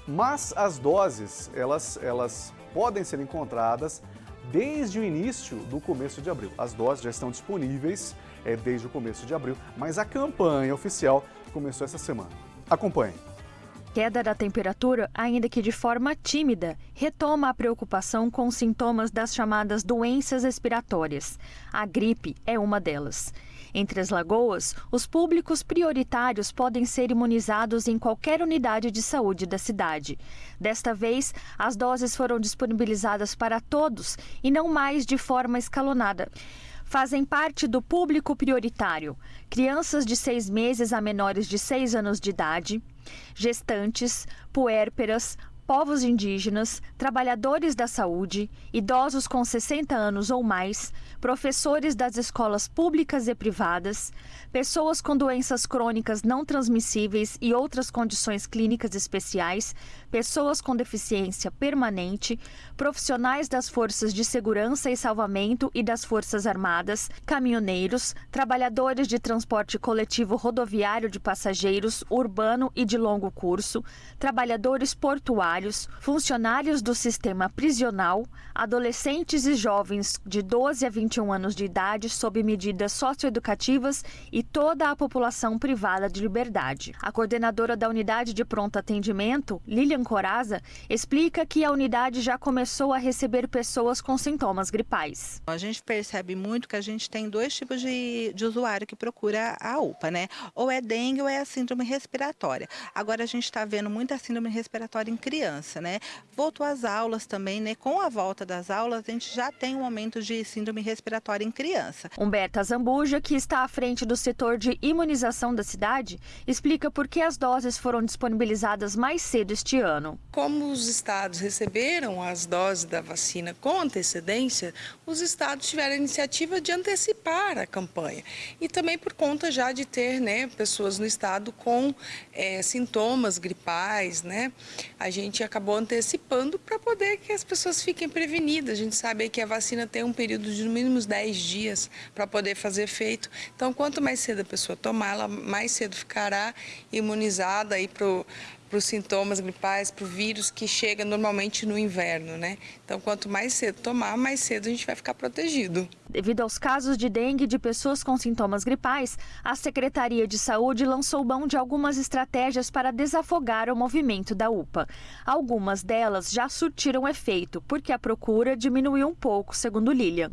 Mas as doses, elas, elas podem ser encontradas desde o início do começo de abril. As doses já estão disponíveis é, desde o começo de abril, mas a campanha oficial começou essa semana. Acompanhe. Queda da temperatura, ainda que de forma tímida, retoma a preocupação com sintomas das chamadas doenças respiratórias. A gripe é uma delas. Entre as lagoas, os públicos prioritários podem ser imunizados em qualquer unidade de saúde da cidade. Desta vez, as doses foram disponibilizadas para todos e não mais de forma escalonada fazem parte do público prioritário crianças de seis meses a menores de seis anos de idade, gestantes, puérperas, povos indígenas, trabalhadores da saúde, idosos com 60 anos ou mais, professores das escolas públicas e privadas, pessoas com doenças crônicas não transmissíveis e outras condições clínicas especiais, pessoas com deficiência permanente, profissionais das forças de segurança e salvamento e das Forças Armadas, caminhoneiros, trabalhadores de transporte coletivo rodoviário de passageiros, urbano e de longo curso, trabalhadores portuários, funcionários do sistema prisional, adolescentes e jovens de 12 a 21 anos de idade sob medidas socioeducativas e toda a população privada de liberdade. A coordenadora da unidade de pronto atendimento, Lilian Coraza, explica que a unidade já começou a receber pessoas com sintomas gripais. A gente percebe muito que a gente tem dois tipos de, de usuário que procura a UPA, né? Ou é dengue ou é a síndrome respiratória. Agora a gente está vendo muita síndrome respiratória em criança, né? Voltou às aulas também, né? Com a volta das aulas, a gente já tem um aumento de síndrome respiratória em criança. Humberta Zambuja, que está à frente do setor de imunização da cidade, explica por que as doses foram disponibilizadas mais cedo este ano. Como os estados receberam as doses da vacina com antecedência, os estados tiveram a iniciativa de antecipar a campanha. E também por conta já de ter né, pessoas no estado com é, sintomas gripais, né? A gente acabou antecipando para poder que as pessoas fiquem prevenidas. A gente sabe que a vacina tem um período de no mínimo 10 dias para poder fazer efeito. Então, quanto mais cedo a pessoa tomar, ela mais cedo ficará imunizada aí para para os sintomas gripais, para o vírus que chega normalmente no inverno, né? Então, quanto mais cedo tomar, mais cedo a gente vai ficar protegido. Devido aos casos de dengue de pessoas com sintomas gripais, a Secretaria de Saúde lançou mão de algumas estratégias para desafogar o movimento da UPA. Algumas delas já surtiram efeito, porque a procura diminuiu um pouco, segundo Lilian.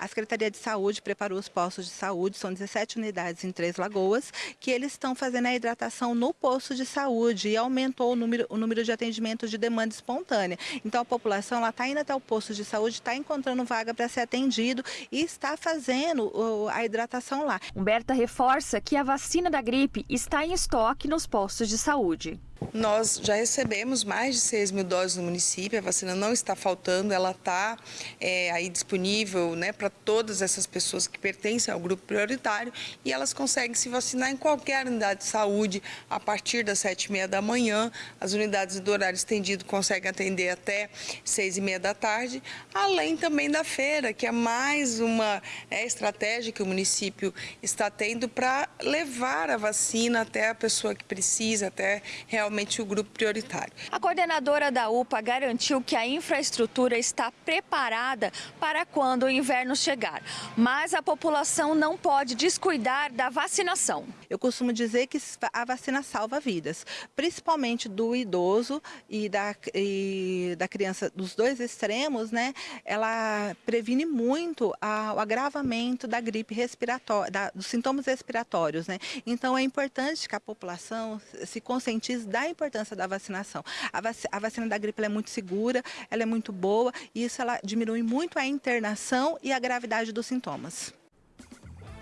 A Secretaria de Saúde preparou os postos de saúde, são 17 unidades em Três Lagoas, que eles estão fazendo a hidratação no posto de saúde e aumentou o número, o número de atendimentos de demanda espontânea. Então a população está indo até o posto de saúde, está encontrando vaga para ser atendido e está fazendo a hidratação lá. Humberta reforça que a vacina da gripe está em estoque nos postos de saúde. Nós já recebemos mais de 6 mil doses no município, a vacina não está faltando, ela está é, aí disponível né, para todas essas pessoas que pertencem ao grupo prioritário e elas conseguem se vacinar em qualquer unidade de saúde a partir das 7 e meia da manhã. As unidades do horário estendido conseguem atender até 6 e meia da tarde, além também da feira, que é mais uma é, estratégia que o município está tendo para levar a vacina até a pessoa que precisa, até realmente realmente o grupo prioritário. A coordenadora da UPA garantiu que a infraestrutura está preparada para quando o inverno chegar, mas a população não pode descuidar da vacinação. Eu costumo dizer que a vacina salva vidas, principalmente do idoso e da, e da criança dos dois extremos, né? Ela previne muito a, o agravamento da gripe respiratória, da, dos sintomas respiratórios, né? Então é importante que a população se conscientize da da importância da vacinação. A, vac a vacina da gripe é muito segura, ela é muito boa e isso ela diminui muito a internação e a gravidade dos sintomas.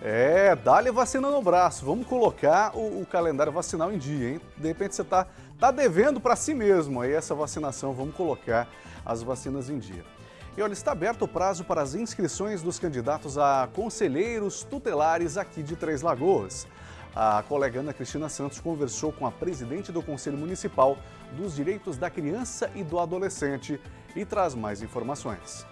É, dá-lhe vacina no braço. Vamos colocar o, o, calendário vacinal em dia, hein? De repente você está tá devendo para si mesmo aí essa vacinação. Vamos colocar as vacinas em dia. E olha, está aberto o prazo para as inscrições dos candidatos a conselheiros tutelares aqui de Três Lagoas. A colega Ana Cristina Santos conversou com a presidente do Conselho Municipal dos Direitos da Criança e do Adolescente e traz mais informações.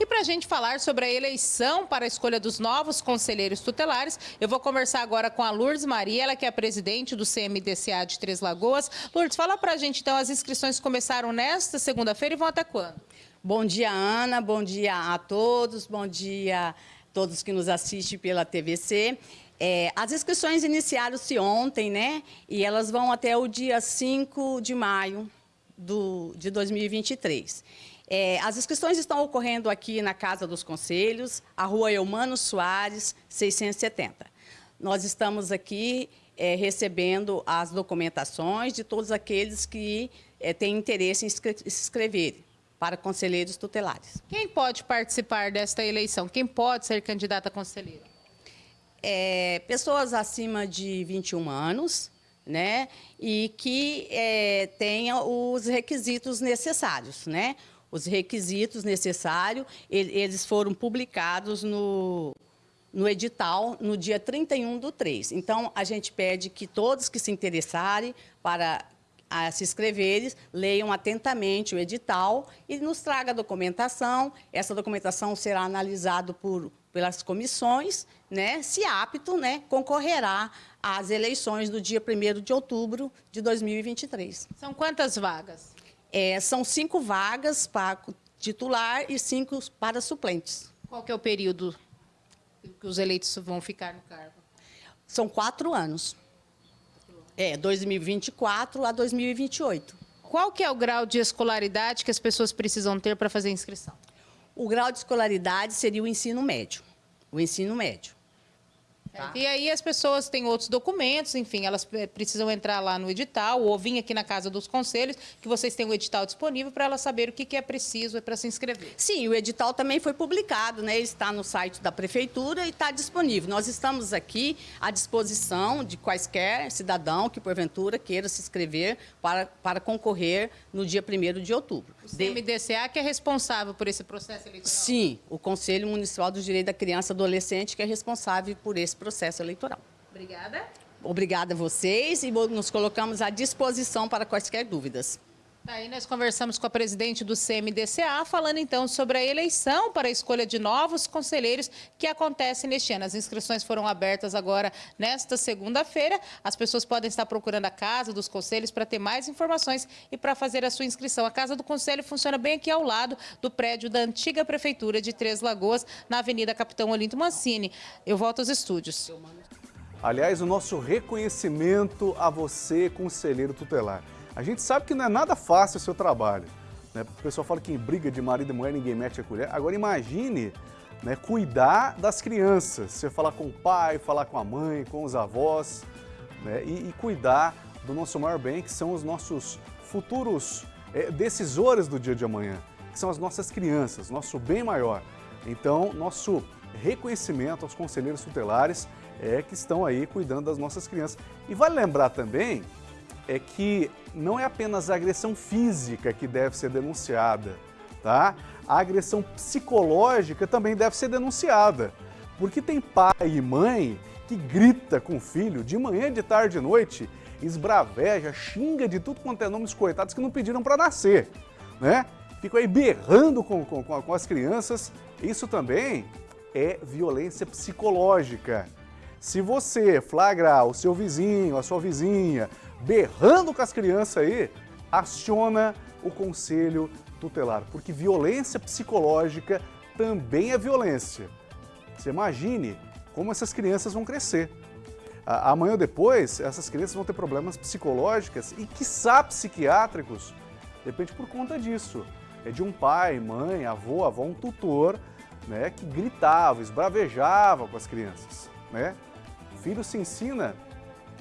E para a gente falar sobre a eleição para a escolha dos novos conselheiros tutelares, eu vou conversar agora com a Lourdes Maria, ela que é presidente do CMDCA de Três Lagoas. Lourdes, fala para a gente então, as inscrições começaram nesta segunda-feira e vão até quando? Bom dia, Ana. Bom dia a todos. Bom dia a todos que nos assistem pela TVC. É, as inscrições iniciaram-se ontem, né? E elas vão até o dia 5 de maio do, de 2023. É, as inscrições estão ocorrendo aqui na Casa dos Conselhos, a rua Eumano Soares, 670. Nós estamos aqui é, recebendo as documentações de todos aqueles que é, têm interesse em se inscrever para conselheiros tutelares. Quem pode participar desta eleição? Quem pode ser candidata a conselheira? É, pessoas acima de 21 anos, né? E que é, tenham os requisitos necessários, né? Os requisitos necessários, eles foram publicados no, no edital no dia 31 do 3. Então, a gente pede que todos que se interessarem para a se inscreverem, leiam atentamente o edital e nos traga a documentação. Essa documentação será analisada por, pelas comissões, né? se apto, né? concorrerá às eleições do dia 1 de outubro de 2023. São quantas vagas? É, são cinco vagas para titular e cinco para suplentes. Qual que é o período que os eleitos vão ficar no cargo? São quatro anos. É, 2024 a 2028. Qual que é o grau de escolaridade que as pessoas precisam ter para fazer a inscrição? O grau de escolaridade seria o ensino médio. O ensino médio. Tá. E aí as pessoas têm outros documentos, enfim, elas eh, precisam entrar lá no edital ou vir aqui na Casa dos Conselhos, que vocês têm o edital disponível para elas saberem o que, que é preciso para se inscrever. Sim, o edital também foi publicado, né? está no site da Prefeitura e está disponível. Nós estamos aqui à disposição de quaisquer cidadão que, porventura, queira se inscrever para, para concorrer no dia 1 de outubro. CMDCA que é responsável por esse processo eleitoral? Sim, o Conselho Municipal do Direito da Criança e Adolescente que é responsável por esse processo eleitoral. Obrigada. Obrigada a vocês e nos colocamos à disposição para quaisquer dúvidas. Aí nós conversamos com a presidente do CMDCA, falando então sobre a eleição para a escolha de novos conselheiros que acontece neste ano. As inscrições foram abertas agora nesta segunda-feira. As pessoas podem estar procurando a Casa dos Conselhos para ter mais informações e para fazer a sua inscrição. A Casa do Conselho funciona bem aqui ao lado do prédio da antiga Prefeitura de Três Lagoas, na Avenida Capitão Olinto Mancini. Eu volto aos estúdios. Aliás, o nosso reconhecimento a você, conselheiro tutelar. A gente sabe que não é nada fácil o seu trabalho. Né? O pessoal fala que em briga de marido e mulher ninguém mete a colher. Agora imagine né, cuidar das crianças. Você falar com o pai, falar com a mãe, com os avós né, e, e, cuidar do nosso maior bem, que são os nossos futuros é, decisores do dia de amanhã, que são as nossas crianças, nosso bem maior. Então, nosso reconhecimento aos conselheiros tutelares é que estão aí cuidando das nossas crianças. E vale lembrar também é que não é apenas a agressão física que deve ser denunciada, tá? A agressão psicológica também deve ser denunciada, porque tem pai e mãe que grita com o filho de manhã, de tarde, de noite, esbraveja, xinga de tudo quanto é nome dos coitados que não pediram para nascer, né? Ficam aí berrando com, com, com as crianças. Isso também é violência psicológica. Se você flagrar o seu vizinho, a sua vizinha, berrando com as crianças aí, aciona o conselho tutelar, porque violência psicológica também é violência. Você imagine como essas crianças vão crescer. Amanhã ou depois, essas crianças vão ter problemas psicológicos e, quiçá, psiquiátricos, depende por conta disso. É de um pai, mãe, avô, avó, um tutor, né, que gritava, esbravejava com as crianças, né? O filho se ensina,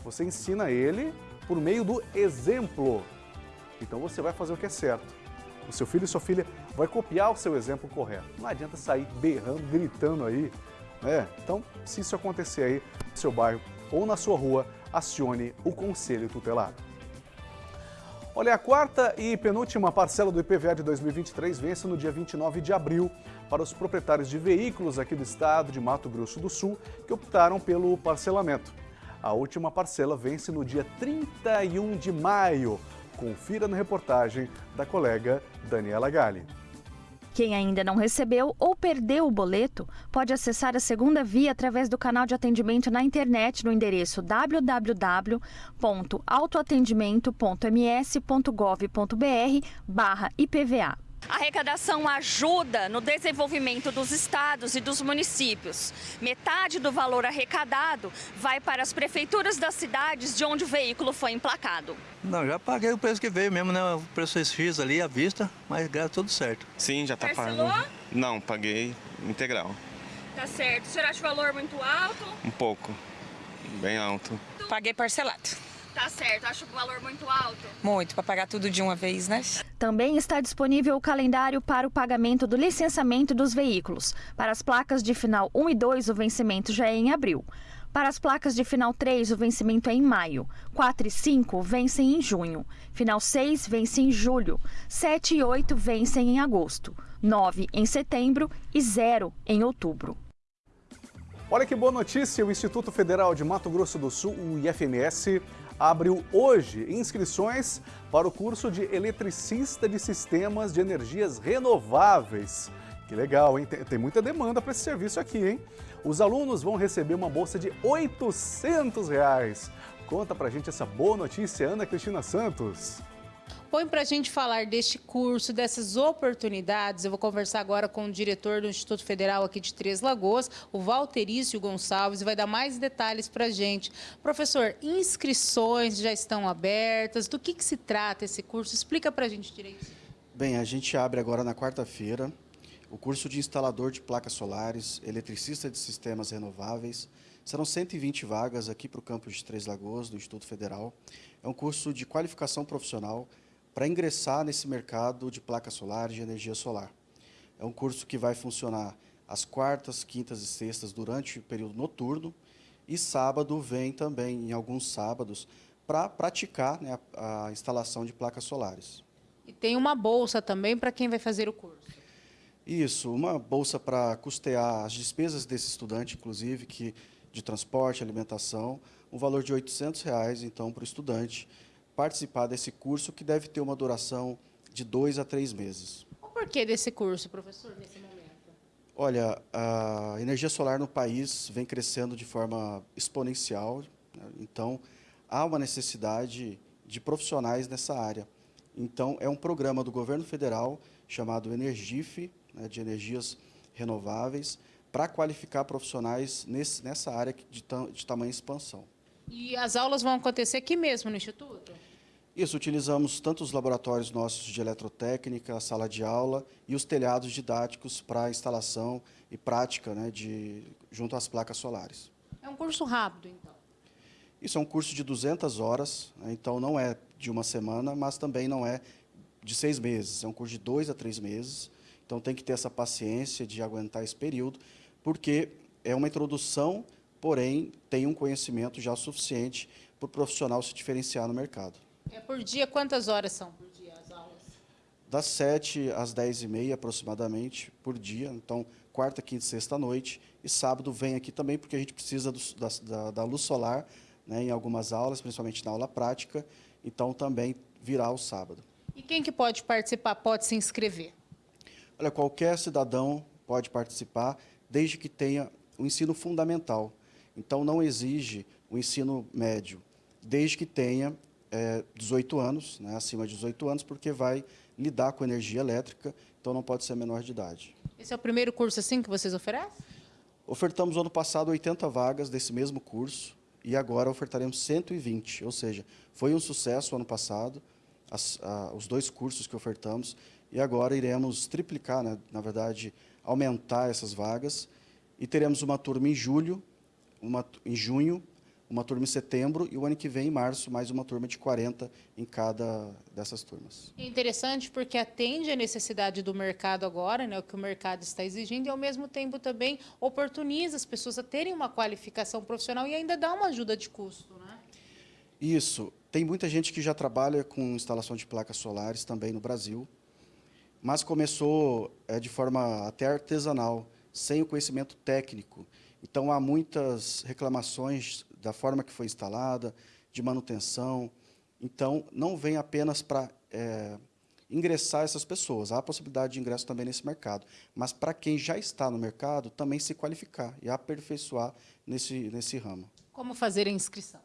você ensina ele por meio do exemplo. Então você vai fazer o que é certo. O seu filho e sua filha vai copiar o seu exemplo correto. Não adianta sair berrando, gritando aí. Né? Então, se isso acontecer aí no seu bairro ou na sua rua, acione o Conselho Tutelar. Olha, a quarta e penúltima parcela do IPVA de 2023 vence no dia 29 de abril para os proprietários de veículos aqui do estado de Mato Grosso do Sul que optaram pelo parcelamento. A última parcela vence no dia 31 de maio. Confira na reportagem da colega Daniela Galli. Quem ainda não recebeu ou perdeu o boleto pode acessar a segunda via através do canal de atendimento na internet no endereço www.autoatendimento.ms.gov.br/IPVA. A arrecadação ajuda no desenvolvimento dos estados e dos municípios. Metade do valor arrecadado vai para as prefeituras das cidades de onde o veículo foi emplacado. Não, já paguei o preço que veio mesmo, né? O preço X ali à vista, mas graças tudo certo. Sim, já está pago. Não, paguei integral. Tá certo. O senhor acha o valor muito alto? Um pouco, bem alto. Paguei parcelado. Tá certo, acho o valor muito alto. Muito, para pagar tudo de uma vez, né? Também está disponível o calendário para o pagamento do licenciamento dos veículos. Para as placas de final 1 e 2, o vencimento já é em abril. Para as placas de final 3, o vencimento é em maio. 4 e 5 vencem em junho. Final 6 vence em julho. 7 e 8 vencem em agosto. 9 em setembro e 0 em outubro. Olha que boa notícia! O Instituto Federal de Mato Grosso do Sul, o IFMS, abriu hoje inscrições para o curso de eletricista de sistemas de energias renováveis. Que legal, hein? Tem, muita demanda para esse serviço aqui, hein? Os alunos vão receber uma bolsa de 800 reais. Conta pra gente essa boa notícia, Ana Cristina Santos. Põe para a gente falar deste curso, dessas oportunidades. Eu vou conversar agora com o diretor do Instituto Federal aqui de Três Lagoas, o Valterício Gonçalves, e vai dar mais detalhes para a gente. Professor, inscrições já estão abertas? Do que, que se trata esse curso? Explica para a gente direito. Bem, a gente abre agora na quarta-feira o curso de instalador de placas solares, eletricista de sistemas renováveis. Serão 120 vagas aqui para o campus de Três Lagoas, do Instituto Federal. É um curso de qualificação profissional para ingressar nesse mercado de placas solares, de energia solar. É um curso que vai funcionar às quartas, quintas e sextas durante o período noturno e sábado vem também, em alguns sábados, para praticar né, a, a instalação de placas solares. E tem uma bolsa também para quem vai fazer o curso? Isso, uma bolsa para custear as despesas desse estudante, inclusive, que de transporte, alimentação, um valor de 800 reais, então, para o estudante, participar desse curso que deve ter uma duração de dois a três meses. O porquê desse curso, professor, nesse momento? Olha, a energia solar no país vem crescendo de forma exponencial, né? então há uma necessidade de profissionais nessa área. Então, é um programa do governo federal chamado Energif, né, de energias renováveis, para qualificar profissionais nesse, nessa área de, de tamanha expansão. E as aulas vão acontecer aqui mesmo no Instituto? Isso, utilizamos tanto os laboratórios nossos de eletrotécnica, a sala de aula e os telhados didáticos para instalação e prática né, de, junto às placas solares. É um curso rápido, então? Isso é um curso de 200 horas, né, então não é de uma semana, mas também não é de seis meses. É um curso de dois a três meses, então tem que ter essa paciência de aguentar esse período, porque é uma introdução, porém tem um conhecimento já suficiente para o profissional se diferenciar no mercado. É por dia, quantas horas são por dia as aulas? Das 7 às 10 e meia, aproximadamente, por dia. Então, quarta, quinta e sexta noite. E sábado vem aqui também, porque a gente precisa do, da, da, luz solar né, em algumas aulas, principalmente na aula prática. Então, também virá o sábado. E quem que pode participar, pode se inscrever? Olha, qualquer cidadão pode participar, desde que tenha o ensino fundamental. Então, não exige o ensino médio, desde que tenha é, 18 anos, né, acima de 18 anos, porque vai lidar com energia elétrica, então não pode ser menor de idade. Esse é o primeiro curso assim que vocês oferecem? Ofertamos ano passado 80 vagas desse mesmo curso e agora ofertaremos 120, ou seja, foi um sucesso ano passado, as, a, os dois cursos que ofertamos, e agora iremos triplicar, né, na verdade, aumentar essas vagas, e teremos uma turma em julho, uma, em junho, uma turma em setembro e o ano que vem, em março, mais uma turma de 40 em cada dessas turmas. É interessante porque atende a necessidade do mercado agora, né, o que o mercado está exigindo, e ao mesmo tempo também oportuniza as pessoas a terem uma qualificação profissional e ainda dá uma ajuda de custo. Né? Isso. Tem muita gente que já trabalha com instalação de placas solares também no Brasil, mas começou é, de forma até artesanal, sem o conhecimento técnico. Então, há muitas reclamações da forma que foi instalada, de manutenção. Então, não vem apenas para é, ingressar essas pessoas, há a possibilidade de ingresso também nesse mercado, mas para quem já está no mercado, também se qualificar e aperfeiçoar nesse, nesse ramo. Como fazer a inscrição?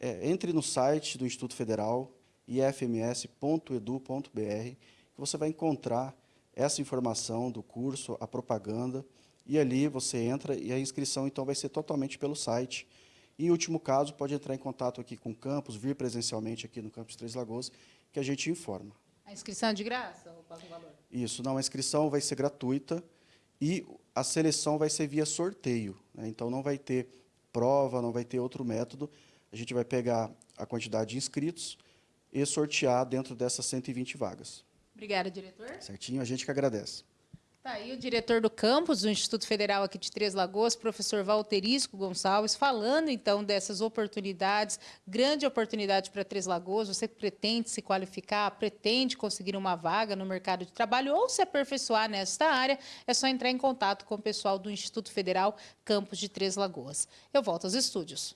É, entre no site do Instituto Federal, ifms.edu.br, que você vai encontrar essa informação do curso, a propaganda, e ali você entra e a inscrição então vai ser totalmente pelo site. Em último caso, pode entrar em contato aqui com o campus, vir presencialmente aqui no campus Três Lagoas, que a gente informa. A inscrição é de graça ou paga um valor? Isso, não, a inscrição vai ser gratuita e a seleção vai ser via sorteio. Né? Então, não vai ter prova, não vai ter outro método. A gente vai pegar a quantidade de inscritos e sortear dentro dessas 120 vagas. Obrigada, diretor. Certinho, a gente que agradece. Está aí o diretor do campus do Instituto Federal aqui de Três Lagoas, professor Valterisco Gonçalves, falando então dessas oportunidades, grande oportunidade para Três Lagoas, você pretende se qualificar, pretende conseguir uma vaga no mercado de trabalho ou se aperfeiçoar nesta área, é só entrar em contato com o pessoal do Instituto Federal Campus de Três Lagoas. Eu volto aos estúdios.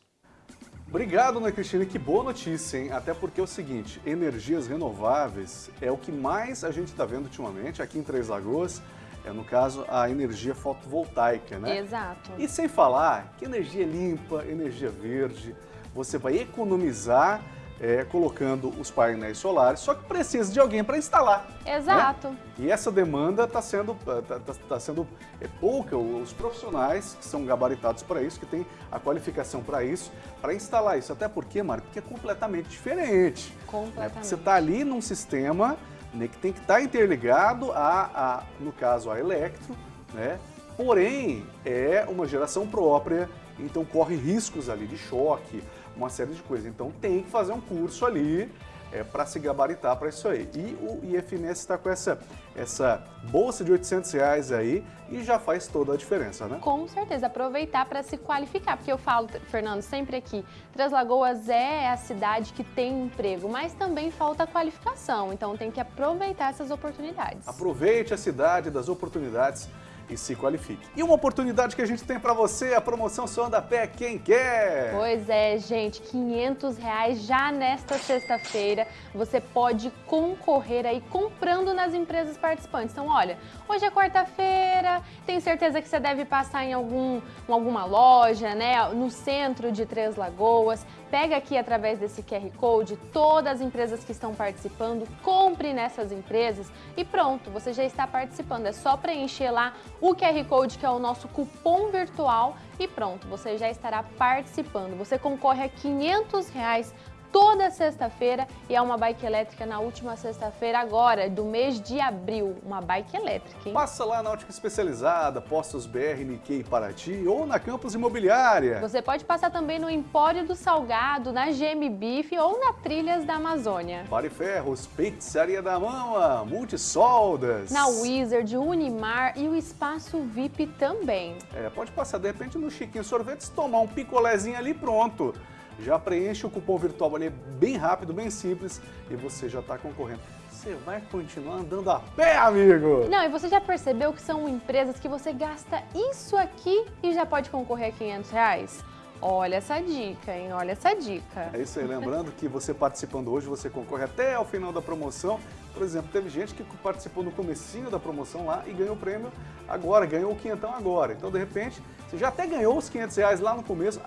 Obrigado, Ana Cristina. Que boa notícia, hein? Até porque é o seguinte, energias renováveis é o que mais a gente está vendo ultimamente aqui em Três Lagoas é, no caso, a energia fotovoltaica, né? Exato. E sem falar que energia limpa, energia verde, você vai economizar é, colocando os painéis solares, só que precisa de alguém para instalar. Né? Exato. Né? E essa demanda está sendo, tá, tá, tá sendo é, pouca, os profissionais que são gabaritados para isso, que têm a qualificação para isso, para instalar isso. Até porque, Marco, porque é completamente diferente. Né? Completamente. Né? Você está ali num sistema né, que tem que estar tá interligado a, a, no caso, a Electro, né? porém é uma geração própria, então corre riscos ali de choque, uma série de coisas. Então tem que fazer um curso ali é, para se gabaritar para isso aí. E o IFMS está com essa, essa bolsa de 800 reais aí e já faz toda a diferença, né? Com certeza, aproveitar para se qualificar, porque eu falo, Fernando, sempre aqui, Três Lagoas é a cidade que tem emprego, mas também falta qualificação, então tem que aproveitar essas oportunidades. Aproveite a cidade das oportunidades e se qualifique. E uma oportunidade que a gente tem para você, a promoção Só Anda Pé Quem Quer. Pois é, gente, 500 reais já nesta sexta-feira. Você pode concorrer aí comprando nas empresas participantes. Então, olha, hoje é quarta-feira, tenho certeza que você deve passar em algum, em alguma loja, né, no centro de Três Lagoas. Pega aqui através desse QR Code todas as empresas que estão participando, compre nessas empresas e pronto, você já está participando. É só preencher lá o QR Code, que é o nosso cupom virtual, e pronto, você já estará participando. Você concorre a 500 reais toda sexta-feira e é uma bike elétrica na última sexta-feira agora, do mês de abril, uma bike elétrica, hein? Passa lá na Ótica Especializada, Postos BR, Nikkei Paraty ou na Campus Imobiliária. Você pode passar também no Empório do Salgado, na GM Beef ou na Trilhas da Amazônia. Pare Ferros, Pizzaria da Mama, Multisoldas. Na Wizard, Unimar e o Espaço VIP também. É, pode passar de repente no Chiquinho Sorvetes, tomar um picolézinho ali pronto já preenche o cupom virtual ali, é bem rápido, bem simples, e você já está concorrendo. Você vai continuar andando a pé, amigo! Não, e você já percebeu que são empresas que você gasta isso aqui e já pode concorrer a 500 reais? Olha essa dica, hein? Olha essa dica. É isso aí. Lembrando que você participando hoje, você concorre até ao final da promoção. Por exemplo, teve gente que participou no comecinho da promoção lá e ganhou o prêmio agora, ganhou o quinhentão agora. Então, de repente, você já até ganhou os 500 reais lá no começo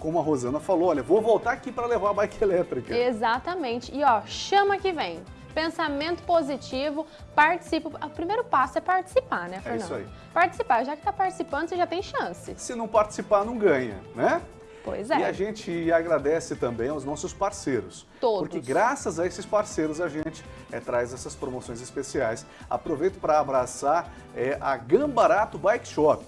como a Rosana falou, olha, vou voltar aqui para levar a bike elétrica. Exatamente. E ó, chama que vem. Pensamento positivo, participa. O primeiro passo é participar, né, Fernando? É isso aí. Participar. Já que está participando, você já tem chance. Se não participar, não ganha, né? Pois é. E a gente agradece também aos nossos parceiros. Todos. Porque graças a esses parceiros a gente é, traz essas promoções especiais. Aproveito para abraçar é, a Gambarato Bike Shop.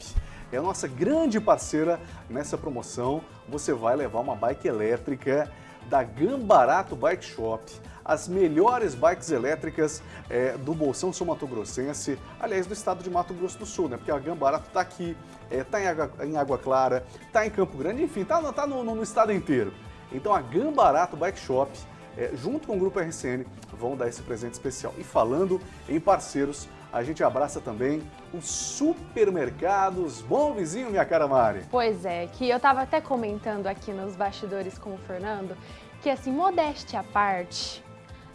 é a nossa grande parceira nessa promoção. Você vai levar uma bike elétrica da Gambarato Bike Shop as melhores bikes elétricas é, do Bolsão Sul Mato Grossense, aliás, do estado de Mato Grosso do Sul, né? Porque a Gambarato está aqui, está é, em, Água, em Água Clara, está em Campo Grande, enfim, está tá no, no, estado inteiro. Então a Gambarato Bike Shop, é, junto com o Grupo RCN, vão dar esse presente especial. E falando em parceiros, a gente abraça também os supermercados Bom Vizinho, minha cara Mari. Pois é, que eu estava até comentando aqui nos bastidores com o Fernando, que assim, modéstia à parte,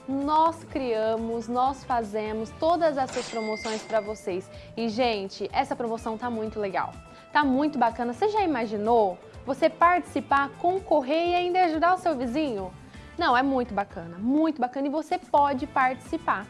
nós criamos, nós fazemos todas essas promoções para vocês. E, gente, essa promoção tá muito legal. Tá muito bacana. Você já imaginou você participar, concorrer e ainda ajudar o seu vizinho? Não, é muito bacana, muito bacana e você pode participar.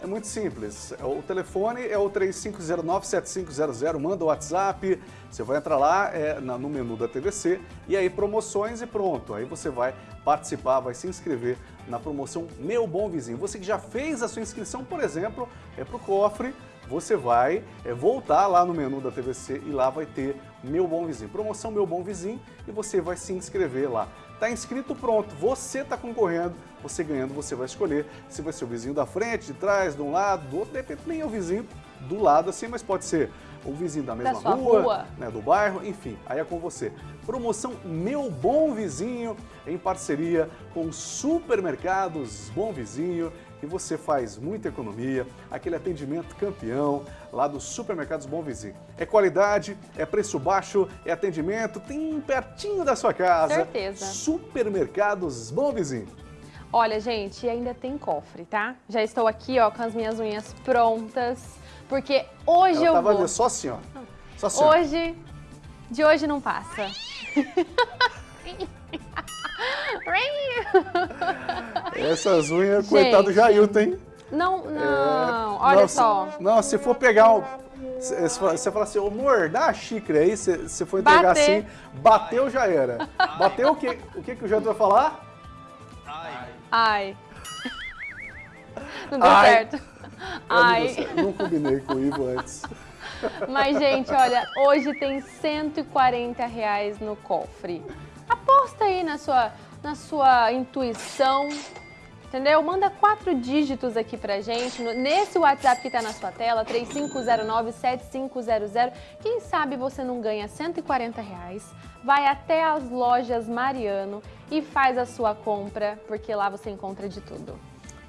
É muito simples. O telefone é o 3509-7500, manda o WhatsApp, você vai entrar lá é, no menu da TVC e aí promoções e pronto. Aí você vai participar, vai se inscrever na promoção Meu Bom Vizinho. Você que já fez a sua inscrição, por exemplo, é para o cofre, você vai é, voltar lá no menu da TVC e lá vai ter Meu Bom Vizinho. Promoção Meu Bom Vizinho e você vai se inscrever lá. Está inscrito, pronto. Você está concorrendo, você ganhando, você vai escolher se vai ser o vizinho da frente, de trás, de um lado, do outro. De repente nem é o vizinho do lado assim, mas pode ser o vizinho da mesma da rua, rua. Né, do bairro, enfim, aí é com você. Promoção Meu Bom Vizinho, em parceria com Supermercados Bom Vizinho, e você faz muita economia, aquele atendimento campeão lá dos Supermercados Bom Vizinho. É qualidade, é preço baixo, é atendimento, tem pertinho da sua casa. Certeza. Supermercados Bom Vizinho. Olha, gente, ainda tem cofre, tá? Já estou aqui, ó, com as minhas unhas prontas, porque hoje Ela eu tava vou... só assim, ó. Só assim, ó. Hoje, de hoje não passa. Essas unhas, coitado do Jailton, hein? Não, não, é, olha não, só. Se, não, se for pegar um... Você fala assim, amor, dá a xícara aí, você for entregar Bater. assim, bateu já era. Bateu o quê? O que, que o Jailton vai falar? Ai. Não deu Ai. certo. Ai. Não, combinei com o Ivo antes. Mas, gente, olha, hoje tem 140 reais no cofre. Aposta aí na sua, na sua intuição, entendeu? Manda quatro dígitos aqui pra gente, nesse WhatsApp que tá na sua tela, 3509-7500. Quem sabe você não ganha 140 reais, vai até as lojas Mariano e faz a sua compra, porque lá você encontra de tudo.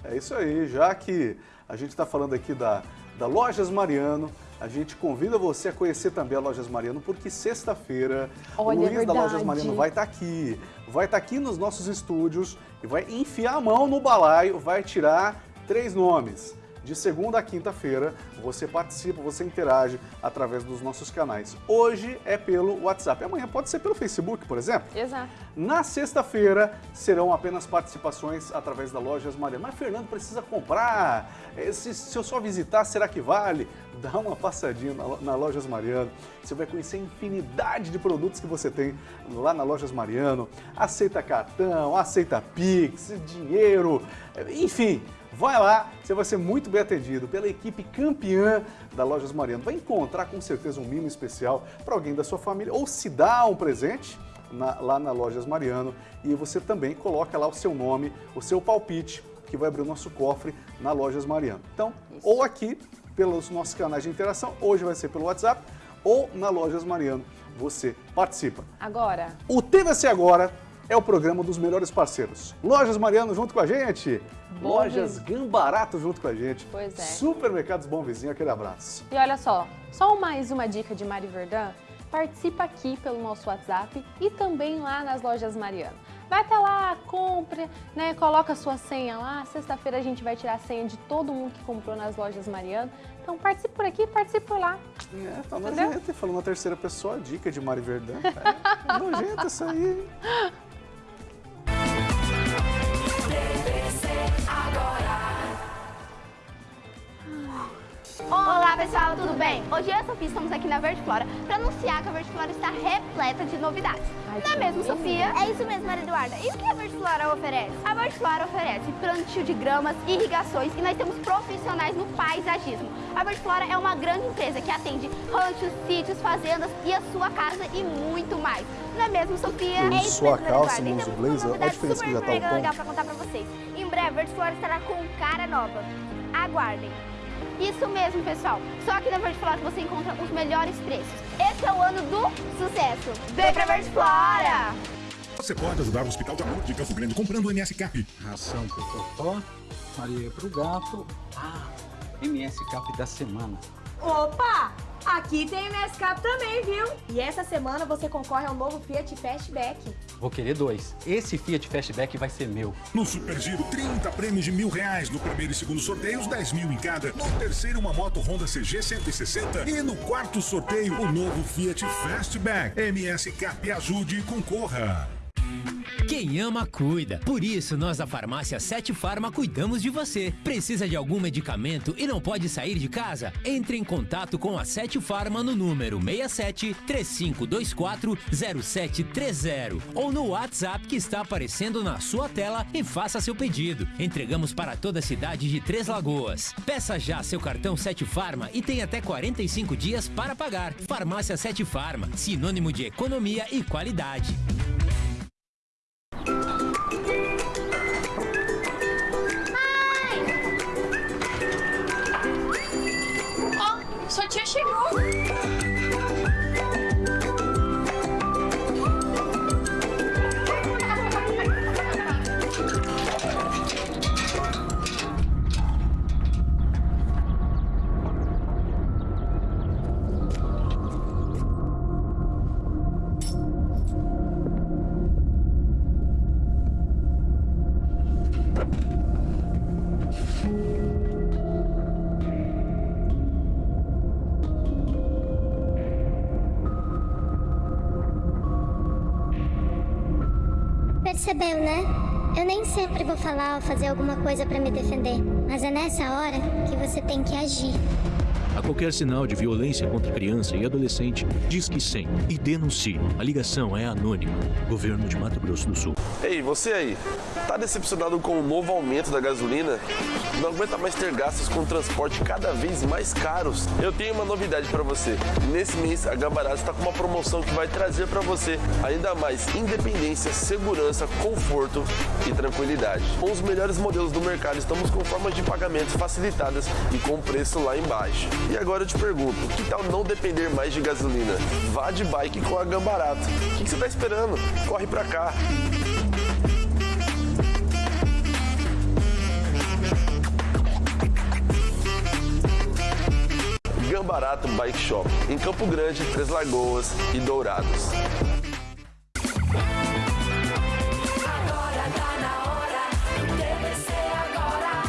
É isso aí, já que a gente está falando aqui da, da Lojas Mariano, a gente convida você a conhecer também a Lojas Mariano, porque sexta-feira o é Luiz da Lojas. Mariano vai estar aqui. Vai estar aqui nos nossos estúdios e vai enfiar a mão no balaio, vai tirar três nomes. De segunda a quinta-feira, você participa, você interage através dos nossos canais. Hoje é pelo WhatsApp, amanhã pode ser pelo Facebook, por exemplo. Exato. Na sexta-feira serão apenas participações através da Lojas Mariano. Mas Fernando precisa comprar. Eh, Se, se eu só visitar, será que vale? Dá uma passadinha na, na Lojas Mariano. Você vai conhecer a infinidade de produtos que você tem lá na Lojas Mariano. Aceita cartão, aceita Pix, dinheiro, eh, enfim. Vai lá, você vai ser muito bem atendido pela equipe campeã da Lojas Mariano. Vai encontrar com certeza um mimo especial para alguém da sua família ou se dá um presente na- lá na Lojas Mariano e você também coloca lá o seu nome, o seu palpite, que vai abrir o nosso cofre na Lojas Mariano. Então, ou aqui pelos nossos canais de interação, hoje vai ser pelo WhatsApp, ou na Lojas Mariano, você participa. Agora, O TVC Agora é o programa dos melhores parceiros. Lojas Mariano junto com a gente, Bom Lojas Gambarato junto com a gente, Pois é. Supermercados Bom Vizinho, aquele abraço. E olha só, só mais uma dica de Mari Verdun. Participa aqui pelo nosso WhatsApp e também lá nas lojas Mariano. Vai até lá, compra, né? Coloca a sua senha lá. Sexta-feira a gente vai tirar a senha de todo mundo que comprou nas lojas Mariano. Então participe por aqui, participe por lá. É, tá nojento, falando na terceira pessoa, dica de Mari Verdun. É, nojento isso aí. Olá pessoal, tudo bem? Hoje eu e a Sofia estamos aqui na Verde Flora para anunciar que a Verde Flora está repleta de novidades. Ai, Não é mesmo, Sofia? É isso mesmo, Maria Eduarda. E o que a Verde Flora oferece? A Verde Flora oferece plantio de gramas, irrigações e nós temos profissionais no paisagismo. A Verde Flora é uma grande empresa que atende ranchos, sítios, fazendas e a sua casa e muito mais. Não é mesmo, Sofia? Eu é isso sua mesmo, calça, nos blazer, olha a diferença que já tá o tom. legal para contar para vocês. Em breve, a Verde Flora estará com cara nova. Aguardem. Isso mesmo, pessoal. Só aqui na Verde Flora que você encontra os melhores preços. Esse é o ano do sucesso. Vem pra Verde Flora! Você pode ajudar o Hospital de Amor de Campo Grande comprando o MS Cap. Ração pro Totó, Maria pro gato. Ah, MS Cap da semana. Opa! Aqui tem MS Cap também, viu? E essa semana você concorre ao novo Fiat Fastback. Vou querer dois. Esse Fiat Fastback vai ser meu. No Super Giro, 30 prêmios de mil reais. No primeiro e segundo sorteio, 10 mil em cada. No terceiro, uma moto Honda CG 160. E no quarto sorteio, o novo Fiat Fastback. MS Cap ajude e concorra. Quem ama, cuida. Por isso, nós da farmácia Sete Farma cuidamos de você. Precisa de algum medicamento e não pode sair de casa? Entre em contato com a Sete Farma no número 67 3524 0730 ou no WhatsApp que está aparecendo na sua tela e faça seu pedido. Entregamos para toda a cidade de Três Lagoas. Peça já seu cartão Sete Farma e tem até 45 dias para pagar. Farmácia Sete Farma, sinônimo de economia e qualidade. 어? 설치해 싫어? Fazer alguma coisa pra me defender, mas é nessa hora que você tem que agir. A qualquer sinal de violência contra criança e adolescente, diz que 100 e denuncie. A ligação é anônima. Governo de Mato Grosso do Sul. Ei, você aí, tá decepcionado com o novo aumento da gasolina? Não aguenta mais ter gastos com transporte cada vez mais caros? Eu tenho uma novidade para você. Nesse mês, a Gambarato está com uma promoção que vai trazer para você ainda mais independência, segurança, conforto e tranquilidade. Com os melhores modelos do mercado, estamos com formas de pagamentos facilitadas e com preço lá embaixo. E agora eu te pergunto, que tal não depender mais de gasolina? Vá de bike com a Gambarato. O que, que você está esperando? Corre para cá. Gambarato Bike Shop, em Campo Grande, Três Lagoas e Dourados.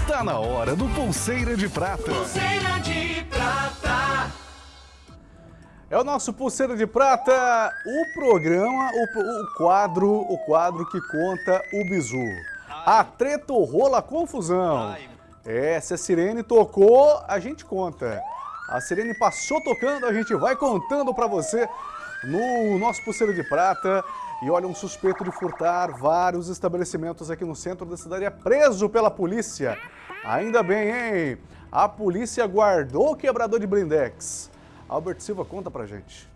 Tá na hora do Pulseira de Prata. Pulseira de prata. É o nosso Pulseira de Prata, o programa, o, o quadro, o quadro que conta o bizu. A treta rola a confusão. É, se a sirene tocou, a gente conta. A sirene passou tocando, a gente vai contando pra você no nosso Pulseira de Prata. E olha, um suspeito de furtar vários estabelecimentos aqui no centro da cidade é preso pela polícia. Ainda bem, hein? A polícia guardou o quebrador de blindex. Albert Silva, conta pra gente.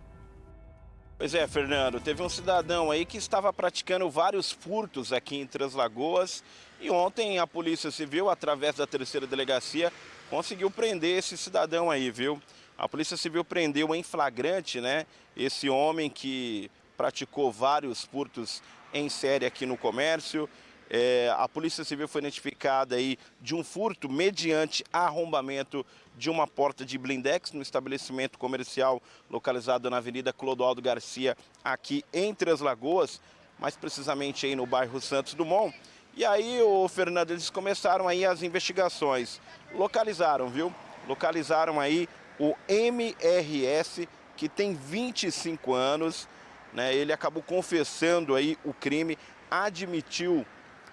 Pois é, Fernando, teve um cidadão aí que estava praticando vários furtos aqui em Três Lagoas e ontem a Polícia Civil, através da terceira delegacia, conseguiu prender esse cidadão aí, viu? A Polícia Civil prendeu em flagrante, né, esse homem que praticou vários furtos em série aqui no comércio. É, a Polícia Civil foi notificada aí de um furto mediante arrombamento de uma porta de blindex no estabelecimento comercial localizado na Avenida Clodoaldo Garcia, aqui em Três Lagoas, mais precisamente aí no bairro Santos Dumont. E aí, o Fernando, eles começaram aí as investigações. Localizaram, viu? Localizaram aí o MRS, que tem 25 anos, né? Ele acabou confessando aí o crime, admitiu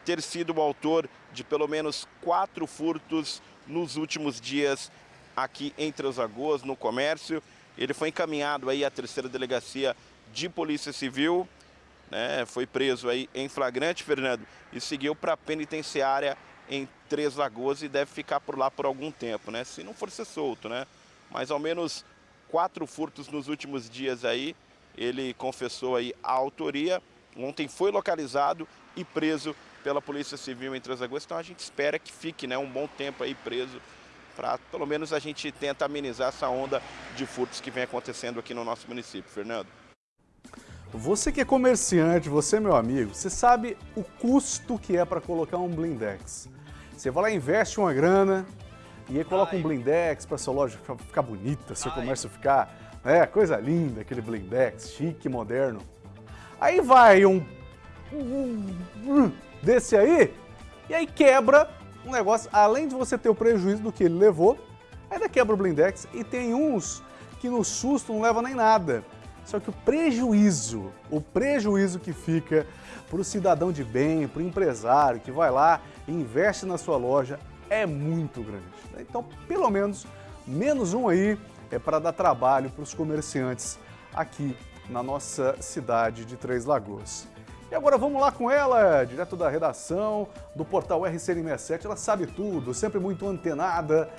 ter sido o autor de pelo menos quatro furtos nos últimos dias aqui em Três Lagoas, no comércio. Ele foi encaminhado aí à terceira delegacia de Polícia Civil, né? foi preso aí em flagrante, Fernando, e seguiu para a penitenciária em Três Lagoas e deve ficar por lá por algum tempo, né? Se não for ser solto, né? Mas ao menos quatro furtos nos últimos dias aí, ele confessou aí a autoria. Ontem foi localizado e preso pela Polícia Civil em Lagoas, então a gente espera que fique né, um bom tempo aí preso para pelo menos a gente tenta amenizar essa onda de furtos que vem acontecendo aqui no nosso município. Fernando. Você que é comerciante, você meu amigo, você sabe o custo que é para colocar um blindex. Você vai lá e investe uma grana e aí coloca Ai. um blindex para sua loja ficar bonita, seu Ai. comércio ficar, né, coisa linda, aquele blindex, chique, moderno. Aí vai um, um, um desse aí e aí quebra um negócio, além de você ter o prejuízo do que ele levou, ainda quebra o blindex e tem uns que no susto não leva nem nada. Só que o prejuízo, o prejuízo que fica para o cidadão de bem, para o empresário que vai lá e investe na sua loja é muito grande. Então, pelo menos, menos um aí é para dar trabalho para os comerciantes aqui na nossa cidade de Três Lagoas. E agora vamos lá com ela, direto da redação do portal RCN67. Ela sabe tudo, sempre muito antenada.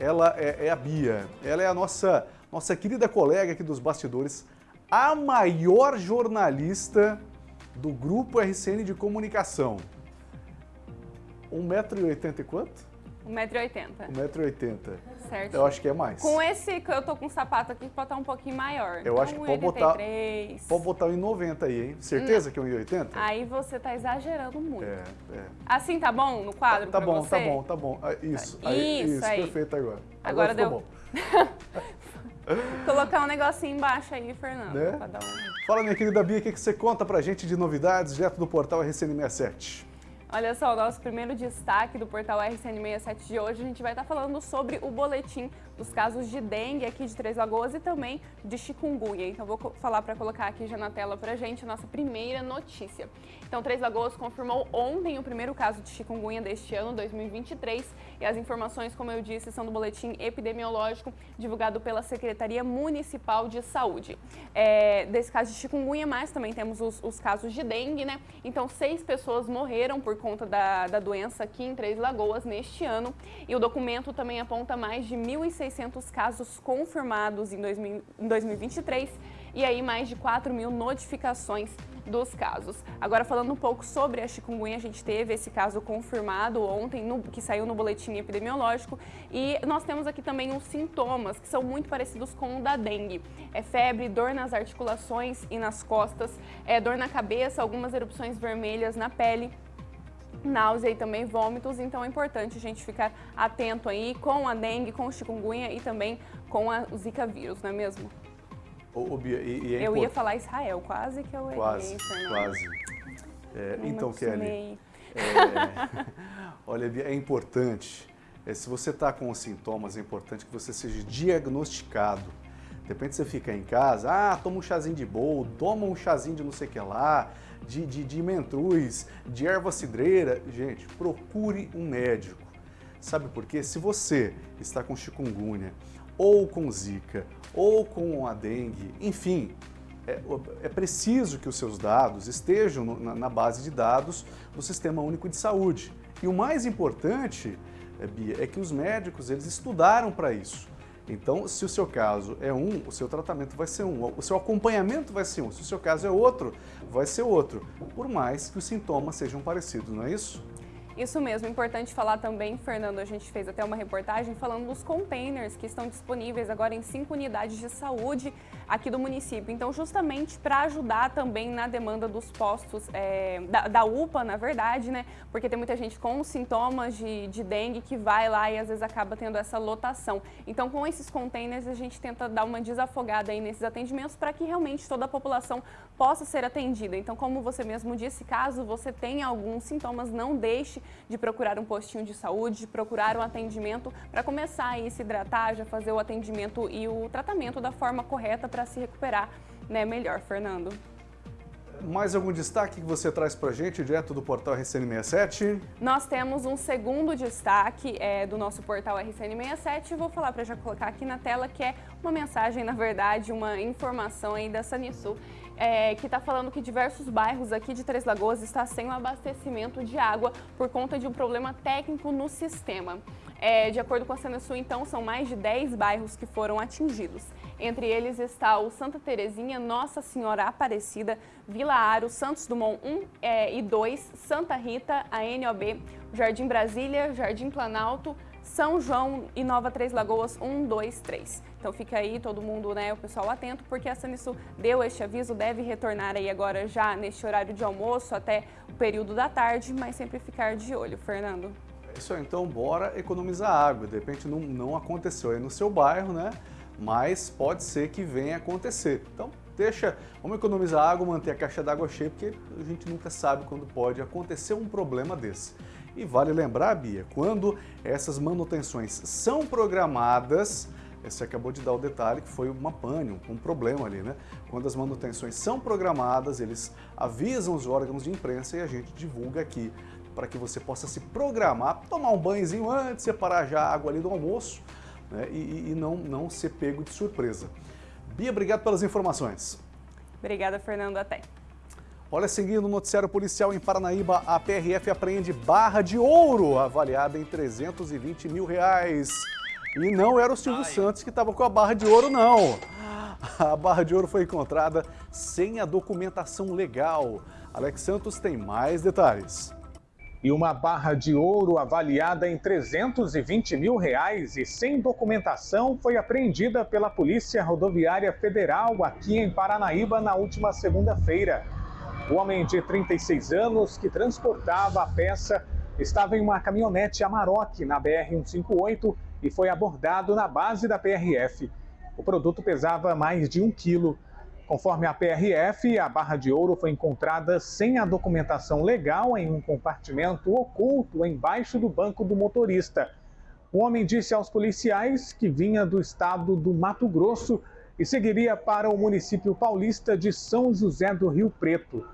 Ela é, é a Bia. Ela é a nossa, nossa querida colega aqui dos bastidores, a maior jornalista do grupo RCN de comunicação. 1,80m e quanto? 1,80m. 1,80m. Certo. Eu acho que é mais. Com esse que eu tô com sapato aqui, pode estar um pouquinho maior. Eu acho que pode botar, pode botar 1,90 aí, hein? Certeza que é 1,80? Aí você tá exagerando muito. É, é. Assim tá bom no quadro Tá, tá bom, você? tá bom, tá bom. Ah, isso, aí, isso, isso aí. perfeito agora. Agora, agora deu. bom. Colocar um negocinho embaixo aí, Fernando. Né? Um... Fala, minha querida Bia, o que você conta pra gente de novidades direto do portal RCN67? Olha só, o nosso primeiro destaque do portal RCN67 de hoje, a gente vai estar falando sobre o boletim dos casos de dengue aqui de Três Lagoas e também de chikungunya. Então vou falar para colocar aqui já na tela para gente a nossa primeira notícia. Então Três Lagoas confirmou ontem o primeiro caso de chikungunya deste ano, 2023, e as informações, como eu disse, são do boletim epidemiológico divulgado pela Secretaria Municipal de Saúde. É, desse caso de chikungunya, mas também temos os, os, casos de dengue, né? Então seis pessoas morreram por conta da, da doença aqui em Três Lagoas neste ano, e o documento também aponta mais de 1.600 1.600 casos confirmados em, 2000, em 2023 e aí mais de 4 mil notificações dos casos. Agora falando um pouco sobre a chikungunya, a gente teve esse caso confirmado ontem, no, que saiu no boletim epidemiológico, e nós temos aqui também os sintomas, que são muito parecidos com o da dengue. É febre, dor nas articulações e nas costas, é dor na cabeça, algumas erupções vermelhas na pele, náusea e também vômitos, então é importante a gente ficar atento aí com a dengue, com o chikungunya e também com a, o zika vírus, não é mesmo? Ô, Bia, e, e é eu ia falar Israel, quase que eu errei, Quase, quase. É, então, Kelly, é, olha, Bia, é importante, é, se você está com os sintomas, é importante que você seja diagnosticado. De repente você fica em casa, ah, toma um chazinho de bol, toma um chazinho de não sei o que lá, de, de, de mentruz, de erva cidreira. Gente, procure um médico. Sabe por quê? Se você está com chikungunya, ou com zika, ou com a dengue, enfim, é, é preciso que os seus dados estejam no, na, na, base de dados do Sistema Único de Saúde. E o mais importante, é, Bia, é que os médicos eles estudaram para isso. Então, se o seu caso é um, o seu tratamento vai ser um, o seu acompanhamento vai ser um, se o seu caso é outro, vai ser outro, por mais que os sintomas sejam parecidos, não é isso? Isso mesmo, importante falar também, Fernando, a gente fez até uma reportagem falando dos containers que estão disponíveis agora em cinco unidades de saúde aqui do município. Então, justamente para ajudar também na demanda dos postos, é, da, da, UPA, na verdade, né? Porque tem muita gente com sintomas de, de dengue que vai lá e às vezes acaba tendo essa lotação. Então, com esses containers, a gente tenta dar uma desafogada aí nesses atendimentos para que realmente toda a população possa ser atendida. Então, como você mesmo disse, caso você tenha alguns sintomas, não deixe de procurar um postinho de saúde, de procurar um atendimento para começar a se hidratar, já fazer o atendimento e o tratamento da forma correta para se recuperar né, melhor, Fernando. mais algum destaque que você traz para a gente, direto do portal RCN67? Nós temos um segundo destaque é, do nosso portal RCN67. Vou falar para já colocar aqui na tela, que é uma mensagem, na verdade, uma informação aí da Sanisul é, que está falando que diversos bairros aqui de Três Lagoas estão sem o abastecimento de água por conta de um problema técnico no sistema. É, de acordo com a Senesul, então, são mais de 10 bairros que foram atingidos. Entre eles está o Santa Terezinha, Nossa Senhora Aparecida, Vila Aro, Santos Dumont 1 é, e 2, Santa Rita, a NOB, Jardim Brasília, Jardim Planalto, são João e Nova Três Lagoas, 1, 2, 3. Então fica aí todo mundo, né, o pessoal atento, porque a Sanisul deu este aviso, deve retornar aí agora já neste horário de almoço até o período da tarde, mas sempre ficar de olho. Fernando. É isso aí, então bora economizar água. De repente não, não aconteceu aí no seu bairro, né? Mas pode ser que venha acontecer. Então deixa, vamos economizar água, manter a caixa d'água cheia, porque a gente nunca sabe quando pode acontecer um problema desse. E vale lembrar, Bia, quando essas manutenções são programadas, você acabou de dar o detalhe que foi uma pane, um problema ali, né? Quando as manutenções são programadas, eles avisam os órgãos de imprensa e a gente divulga aqui para que você possa se programar, tomar um banhozinho antes, separar já a água ali do almoço né? e, e não, não ser pego de surpresa. Bia, obrigado pelas informações. Obrigada, Fernando. Até. Olha, seguindo o noticiário policial em Paranaíba, a PRF apreende barra de ouro, avaliada em 320 mil reais. E não era o Silvio Ai. Santos que estava com a barra de ouro, não. A barra de ouro foi encontrada sem a documentação legal. Alex Santos tem mais detalhes. E uma barra de ouro avaliada em 320 mil reais e sem documentação foi apreendida pela Polícia Rodoviária Federal aqui em Paranaíba na última segunda-feira. O homem de 36 anos que transportava a peça estava em uma caminhonete Amarok na BR-158 e foi abordado na base da PRF. O produto pesava mais de um quilo. Conforme a PRF, a barra de ouro foi encontrada sem a documentação legal em um compartimento oculto embaixo do banco do motorista. O homem disse aos policiais que vinha do estado do Mato Grosso e seguiria para o município paulista de São José do Rio Preto.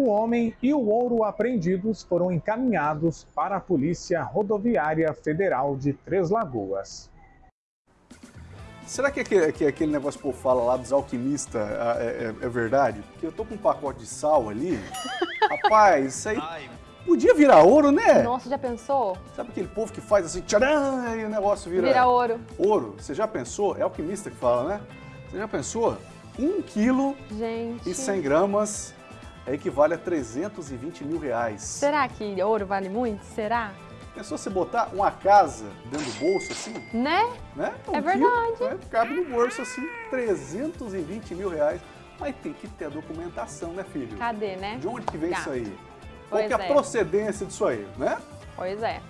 O homem e o ouro apreendidos foram encaminhados para a Polícia Rodoviária Federal de Três Lagoas. Será que aquele, que aquele negócio que o povo fala lá dos alquimistas é, é, é, verdade? Porque eu tô com um pacote de sal ali. Rapaz, isso aí podia virar ouro, né? Nossa, já pensou? Sabe aquele povo que faz assim, tcharam, e o negócio vira... Vira ouro. Ouro. Você já pensou? É alquimista que fala, né? Você já pensou? Um quilo Gente. e 100 gramas equivale a 320 mil reais. Será que ouro vale muito? Será? Pensou você botar uma casa dentro do bolso assim? Né? né? Um é verdade. Quilo, né? Cabe no bolso assim, 320 mil reais. Mas tem que ter a documentação, né, filho? Cadê, né? De onde que vem Gato. isso aí? Pois Qual que é a é. procedência disso aí, né? Pois é.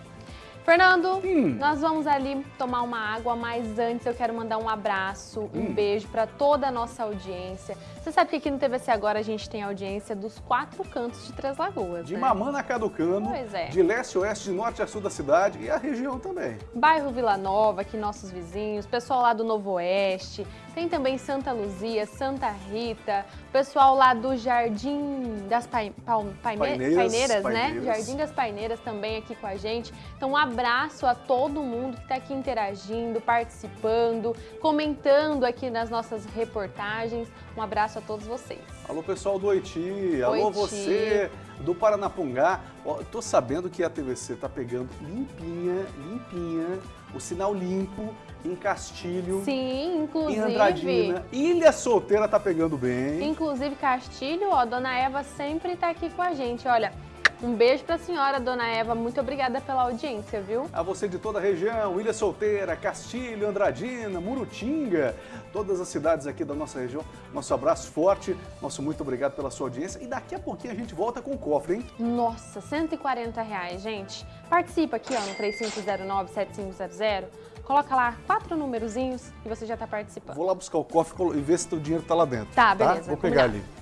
Fernando, Hum. nós vamos ali tomar uma água, mas antes eu quero mandar um abraço, um Hum. beijo para toda a nossa audiência. Você sabe que aqui no TVC Agora a gente tem audiência dos quatro cantos de Três Lagoas, De né? Mamana a Caducano, Pois é. de leste a oeste, de norte a sul da cidade e a região também. Bairro Vila Nova, aqui nossos vizinhos, pessoal lá do Novo Oeste, tem também Santa Luzia, Santa Rita, pessoal lá do Jardim das Pai- Paime- Paineiras, Paineiras, né? Paineiras. Jardim das Paineiras também aqui com a gente. Então um abraço a todo mundo que está aqui interagindo, participando, comentando aqui nas nossas reportagens. Um abraço a todos vocês. Alô, pessoal do Oiti, alô você do Paranapungá. Ó, tô sabendo que a TVC tá pegando limpinha, limpinha, o sinal limpo em Castilho, Sim, em inclusive. Andradina. Ilha Solteira tá pegando bem. Inclusive, Castilho, ó, Dona Eva sempre tá aqui com a gente. Olha, um beijo pra senhora, Dona Eva. Muito obrigada pela audiência, viu? A você de toda a região, Ilha Solteira, Castilho, Andradina, Murutinga, todas as cidades aqui da nossa região. Nosso abraço forte, nosso muito obrigado pela sua audiência. E daqui a pouquinho a gente volta com o cofre, hein? Nossa, 140 reais, gente. Participa aqui, ó, no 3509-7500. Coloca lá quatro numerozinhos e você já tá participando. Vou lá buscar o cofre e ver se o dinheiro tá lá dentro. Tá, beleza, Vou pegar combinado. ali.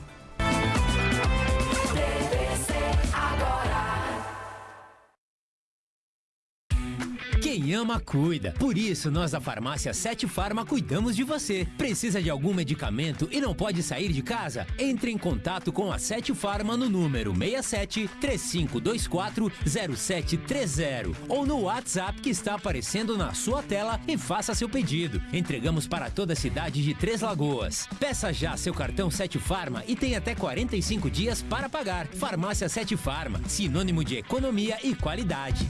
Quem ama, cuida. Por isso, nós da farmácia Sete Farma cuidamos de você. Precisa de algum medicamento e não pode sair de casa? Entre em contato com a Sete Farma no número 67 3524 0730 ou no WhatsApp que está aparecendo na sua tela e faça seu pedido. Entregamos para toda a cidade de Três Lagoas. Peça já seu cartão Sete Farma e tem até 45 dias para pagar. Farmácia Sete Farma, sinônimo de economia e qualidade.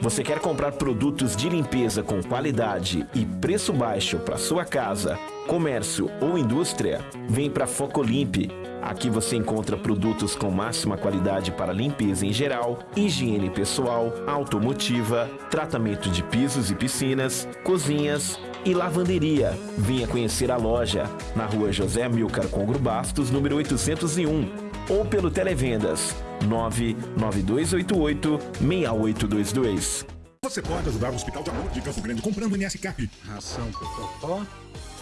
Você quer comprar produtos de limpeza com qualidade e preço baixo para sua casa, comércio ou indústria? Vem para Focolimpe. Aqui você encontra produtos com máxima qualidade para limpeza em geral, higiene pessoal, automotiva, tratamento de pisos e piscinas, cozinhas e lavanderia. Venha conhecer a loja na rua José Milcar Congro Bastos, número 801 ou pelo Televendas 99288-6822. Você pode ajudar o Hospital de Amor de Campo Grande comprando MS Cap. Ração pro Totó,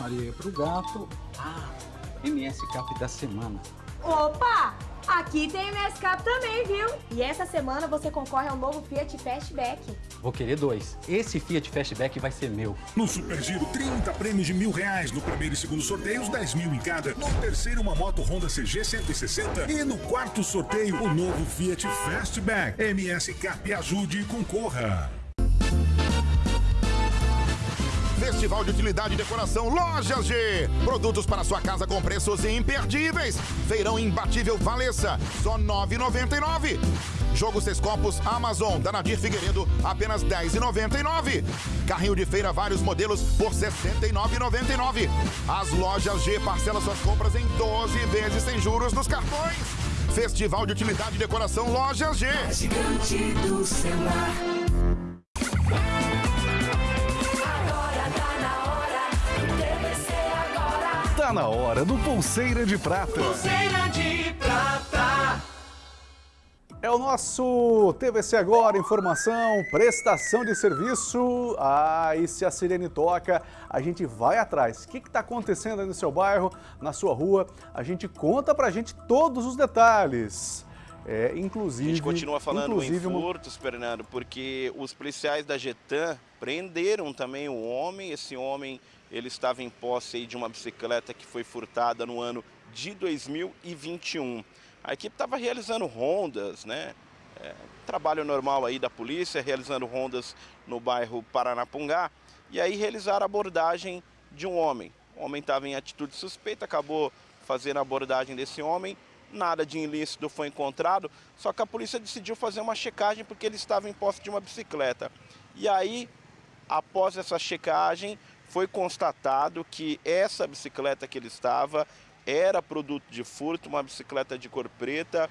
Maria pro gato. Ah, MS Cap da semana. Opa! Aqui tem MSCap também, viu? E essa semana você concorre ao novo Fiat Fastback. Vou querer dois. Esse Fiat Fastback vai ser meu. No Super Giro, 30 prêmios de mil reais. No primeiro e segundo sorteios, 10 mil em cada. No terceiro, uma moto Honda CG 160. E no quarto sorteio, o novo Fiat Fastback. MS Cap ajude e concorra. Festival de Utilidade e Decoração Lojas G. Produtos para sua casa com preços imperdíveis. Feirão imbatível Valessa, só R$ 9,99. Jogo Seis Copos Amazon, da Nadir Figueiredo, apenas R$ 10,99. Carrinho de feira, vários modelos, por R$ 69,99. As Lojas G parcela suas compras em 12 vezes sem juros nos cartões. Festival de Utilidade e Decoração Lojas G. A gigante do celular. Tá na hora do Pulseira de Prata. Pulseira de prata. É o nosso TVC Agora, informação, prestação de serviço. Ah, e se a sirene toca, a gente vai atrás. O que está acontecendo aí no seu bairro, na sua rua? A gente conta pra gente todos os detalhes. É, inclusive... A gente continua falando inclusive, em furtos, Fernando, porque os policiais da Getan prenderam também o homem. Esse homem, ele estava em posse de uma bicicleta que foi furtada no ano de 2021. A equipe estava realizando rondas, né? É, trabalho normal aí da polícia, realizando rondas no bairro Paranapungá. E aí realizaram a abordagem de um homem. O homem estava em atitude suspeita, acabou fazendo a abordagem desse homem. Nada de ilícito foi encontrado, só que a polícia decidiu fazer uma checagem porque ele estava em posse de uma bicicleta. E aí, após essa checagem, foi constatado que essa bicicleta que ele estava era produto de furto, uma bicicleta de cor preta,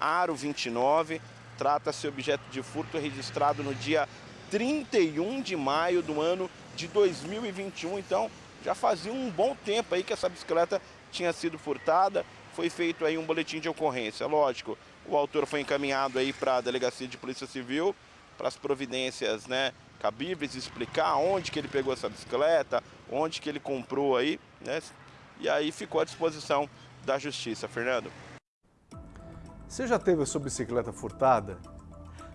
aro 29. Trata-se objeto de furto registrado no dia 31 de maio do ano de 2021. Então, já fazia um bom tempo aí que essa bicicleta tinha sido furtada. Foi feito aí um boletim de ocorrência. Lógico, o autor foi encaminhado aí para a Delegacia de Polícia Civil para as providências, né, cabíveis, explicar onde que ele pegou essa bicicleta, onde que ele comprou aí, né? E aí ficou à disposição da justiça, Fernando. Você já teve a sua bicicleta furtada?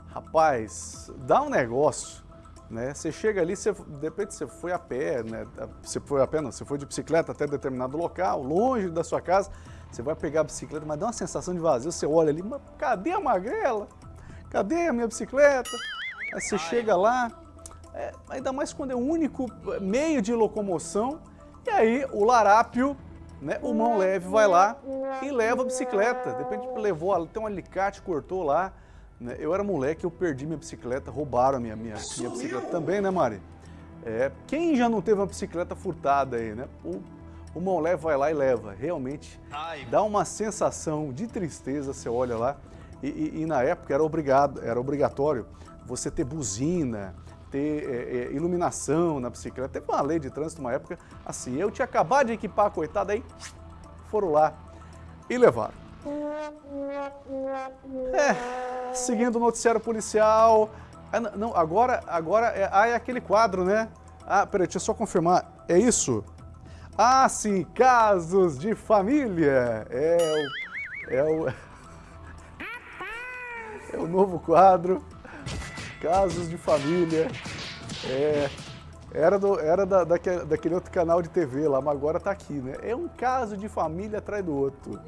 Rapaz, dá um negócio, né? Você chega ali, você, de repente você foi a pé, né? Você foi a pé, não, você foi de bicicleta até determinado local, longe da sua casa, você vai pegar a bicicleta, mas dá uma sensação de vazio, você olha ali, mas cadê a magrela? Cadê a minha bicicleta? Aí você chega lá, é, ainda mais quando é o único meio de locomoção, e aí o larápio, né, o mão leve vai lá e leva a bicicleta. De repente levou, tem um alicate, cortou lá. Né? Eu era moleque, eu perdi minha bicicleta, roubaram a minha, minha, minha bicicleta também, né Mari? É, quem já não teve uma bicicleta furtada aí, né? O, o mão leve vai lá e leva. Realmente dá uma sensação de tristeza, você olha lá. E, e, e na época era, obrigado, era obrigatório você ter buzina, ter é, é, iluminação na bicicleta. Teve uma lei de trânsito uma época assim, eu tinha acabado de equipar a coitada aí, foram lá e levaram. É, seguindo o noticiário policial, ah, não, agora, agora é, ah, é aquele quadro, né? Ah, peraí, deixa eu só confirmar, é isso? Ah, sim, casos de família, é o, é o, é o novo quadro Casos de família. É, era, do, era da, daquele, daquele outro canal de TV lá, mas agora tá aqui, né? É um caso de família atrás do outro.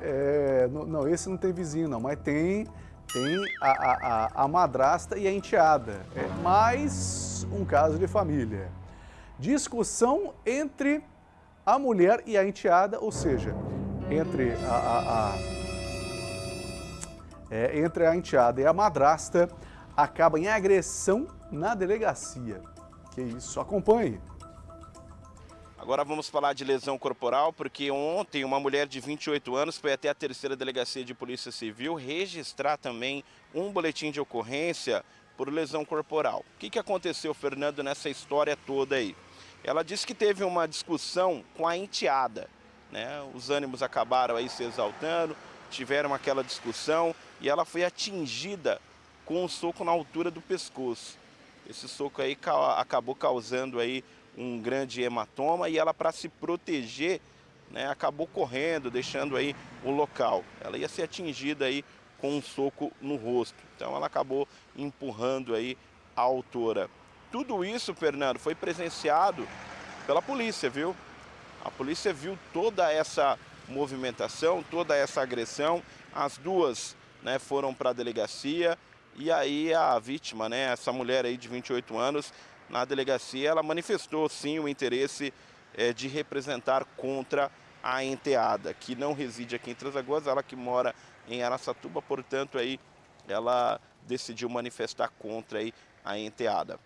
É, não, não, esse não tem vizinho não, mas tem, tem a, a, a, madrasta e a enteada. É mais um caso de família. Discussão entre a mulher e a enteada, ou seja, entre a, a, a é, entre a enteada e a madrasta, acaba em agressão na delegacia. Que isso, acompanhe. Agora vamos falar de lesão corporal, porque ontem uma mulher de 28 anos foi até a terceira delegacia de polícia civil registrar também um boletim de ocorrência por lesão corporal. O que, que aconteceu, Fernando, nessa história toda aí? Ela disse que teve uma discussão com a enteada, né? Os ânimos acabaram aí se exaltando, tiveram aquela discussão e ela foi atingida com um soco na altura do pescoço. Esse soco aí acabou causando aí um grande hematoma e ela, para se proteger, né, acabou correndo, deixando aí o local. Ela ia ser atingida aí com um soco no rosto. Então ela acabou empurrando aí a autora. Tudo isso, Fernando, foi presenciado pela polícia, viu? A polícia viu toda essa movimentação, toda essa agressão. As duas né, foram para a delegacia e aí a vítima, né, essa mulher aí de 28 anos, na delegacia, ela manifestou sim o interesse é, de representar contra a enteada, que não reside aqui em Transagoas, ela que mora em Araçatuba, portanto aí ela decidiu manifestar contra aí a enteada.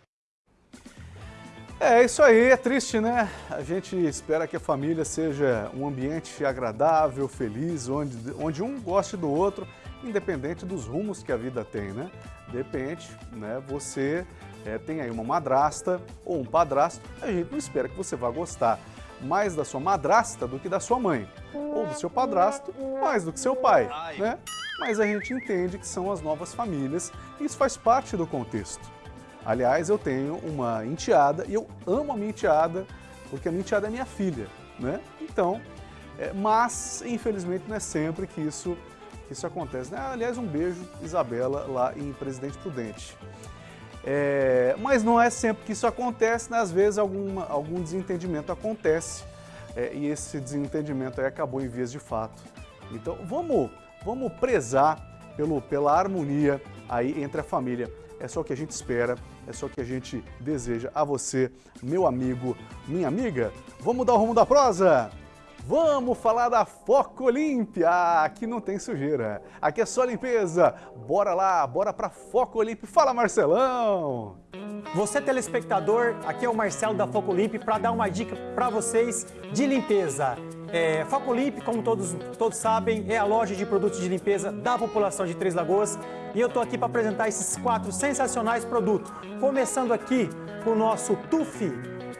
É isso aí, é triste, né? A gente espera que a família seja um ambiente agradável, feliz, onde, onde um goste do outro, independente dos rumos que a vida tem, né? De repente, né, você é, tem aí uma madrasta ou um padrasto, a gente não espera que você vá gostar mais da sua madrasta do que da sua mãe, ou do seu padrasto mais do que seu pai, né? Mas a gente entende que são as novas famílias e isso faz parte do contexto. Aliás, eu tenho uma enteada e eu amo a minha enteada porque a minha enteada é minha filha, né? Então, é, mas infelizmente não é sempre que isso, que isso acontece. Né? Aliás, um beijo, Isabela, lá em Presidente Prudente. É, mas não é sempre que isso acontece, né? às vezes alguma, algum desentendimento acontece é, e esse desentendimento acabou em vias de fato. Então vamos, vamos prezar pelo, pela harmonia aí entre a família. É só o que a gente espera, é só o que a gente deseja a você, meu amigo, minha amiga. Vamos dar o rumo da prosa? Vamos falar da Foco Olímpia. Aqui não tem sujeira, aqui é só limpeza. Bora lá, bora pra Foco Olímpia. Fala, Marcelão! Você telespectador, aqui é o Marcelo da Foco Olímpia para dar uma dica para vocês de limpeza. É, Foco Olímpia, como todos, todos sabem, é a loja de produtos de limpeza da população de Três Lagoas e eu estou aqui para apresentar esses quatro sensacionais produtos. Começando aqui com o nosso Tufi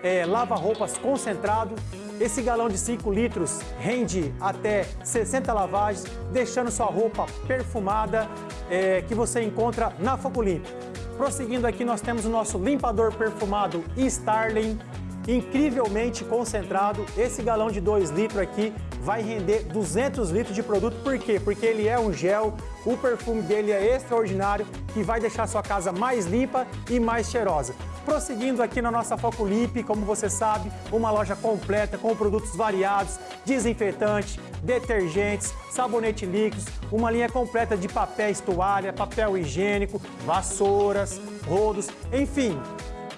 é, lava-roupas concentrado, esse galão de 5 litros rende até 60 lavagens, deixando sua roupa perfumada é, que você encontra na Foco Limpo. Prosseguindo aqui, nós temos o nosso limpador perfumado Starling, incrivelmente concentrado. Esse galão de 2 litros aqui vai render 200 litros de produto. Por quê? Porque ele é um gel, o perfume dele é extraordinário e vai deixar sua casa mais limpa e mais cheirosa. Prosseguindo aqui na nossa Focolip, como você sabe, uma loja completa com produtos variados, desinfetantes, detergentes, sabonete líquidos, uma linha completa de papéis toalha, papel higiênico, vassouras, rodos, enfim,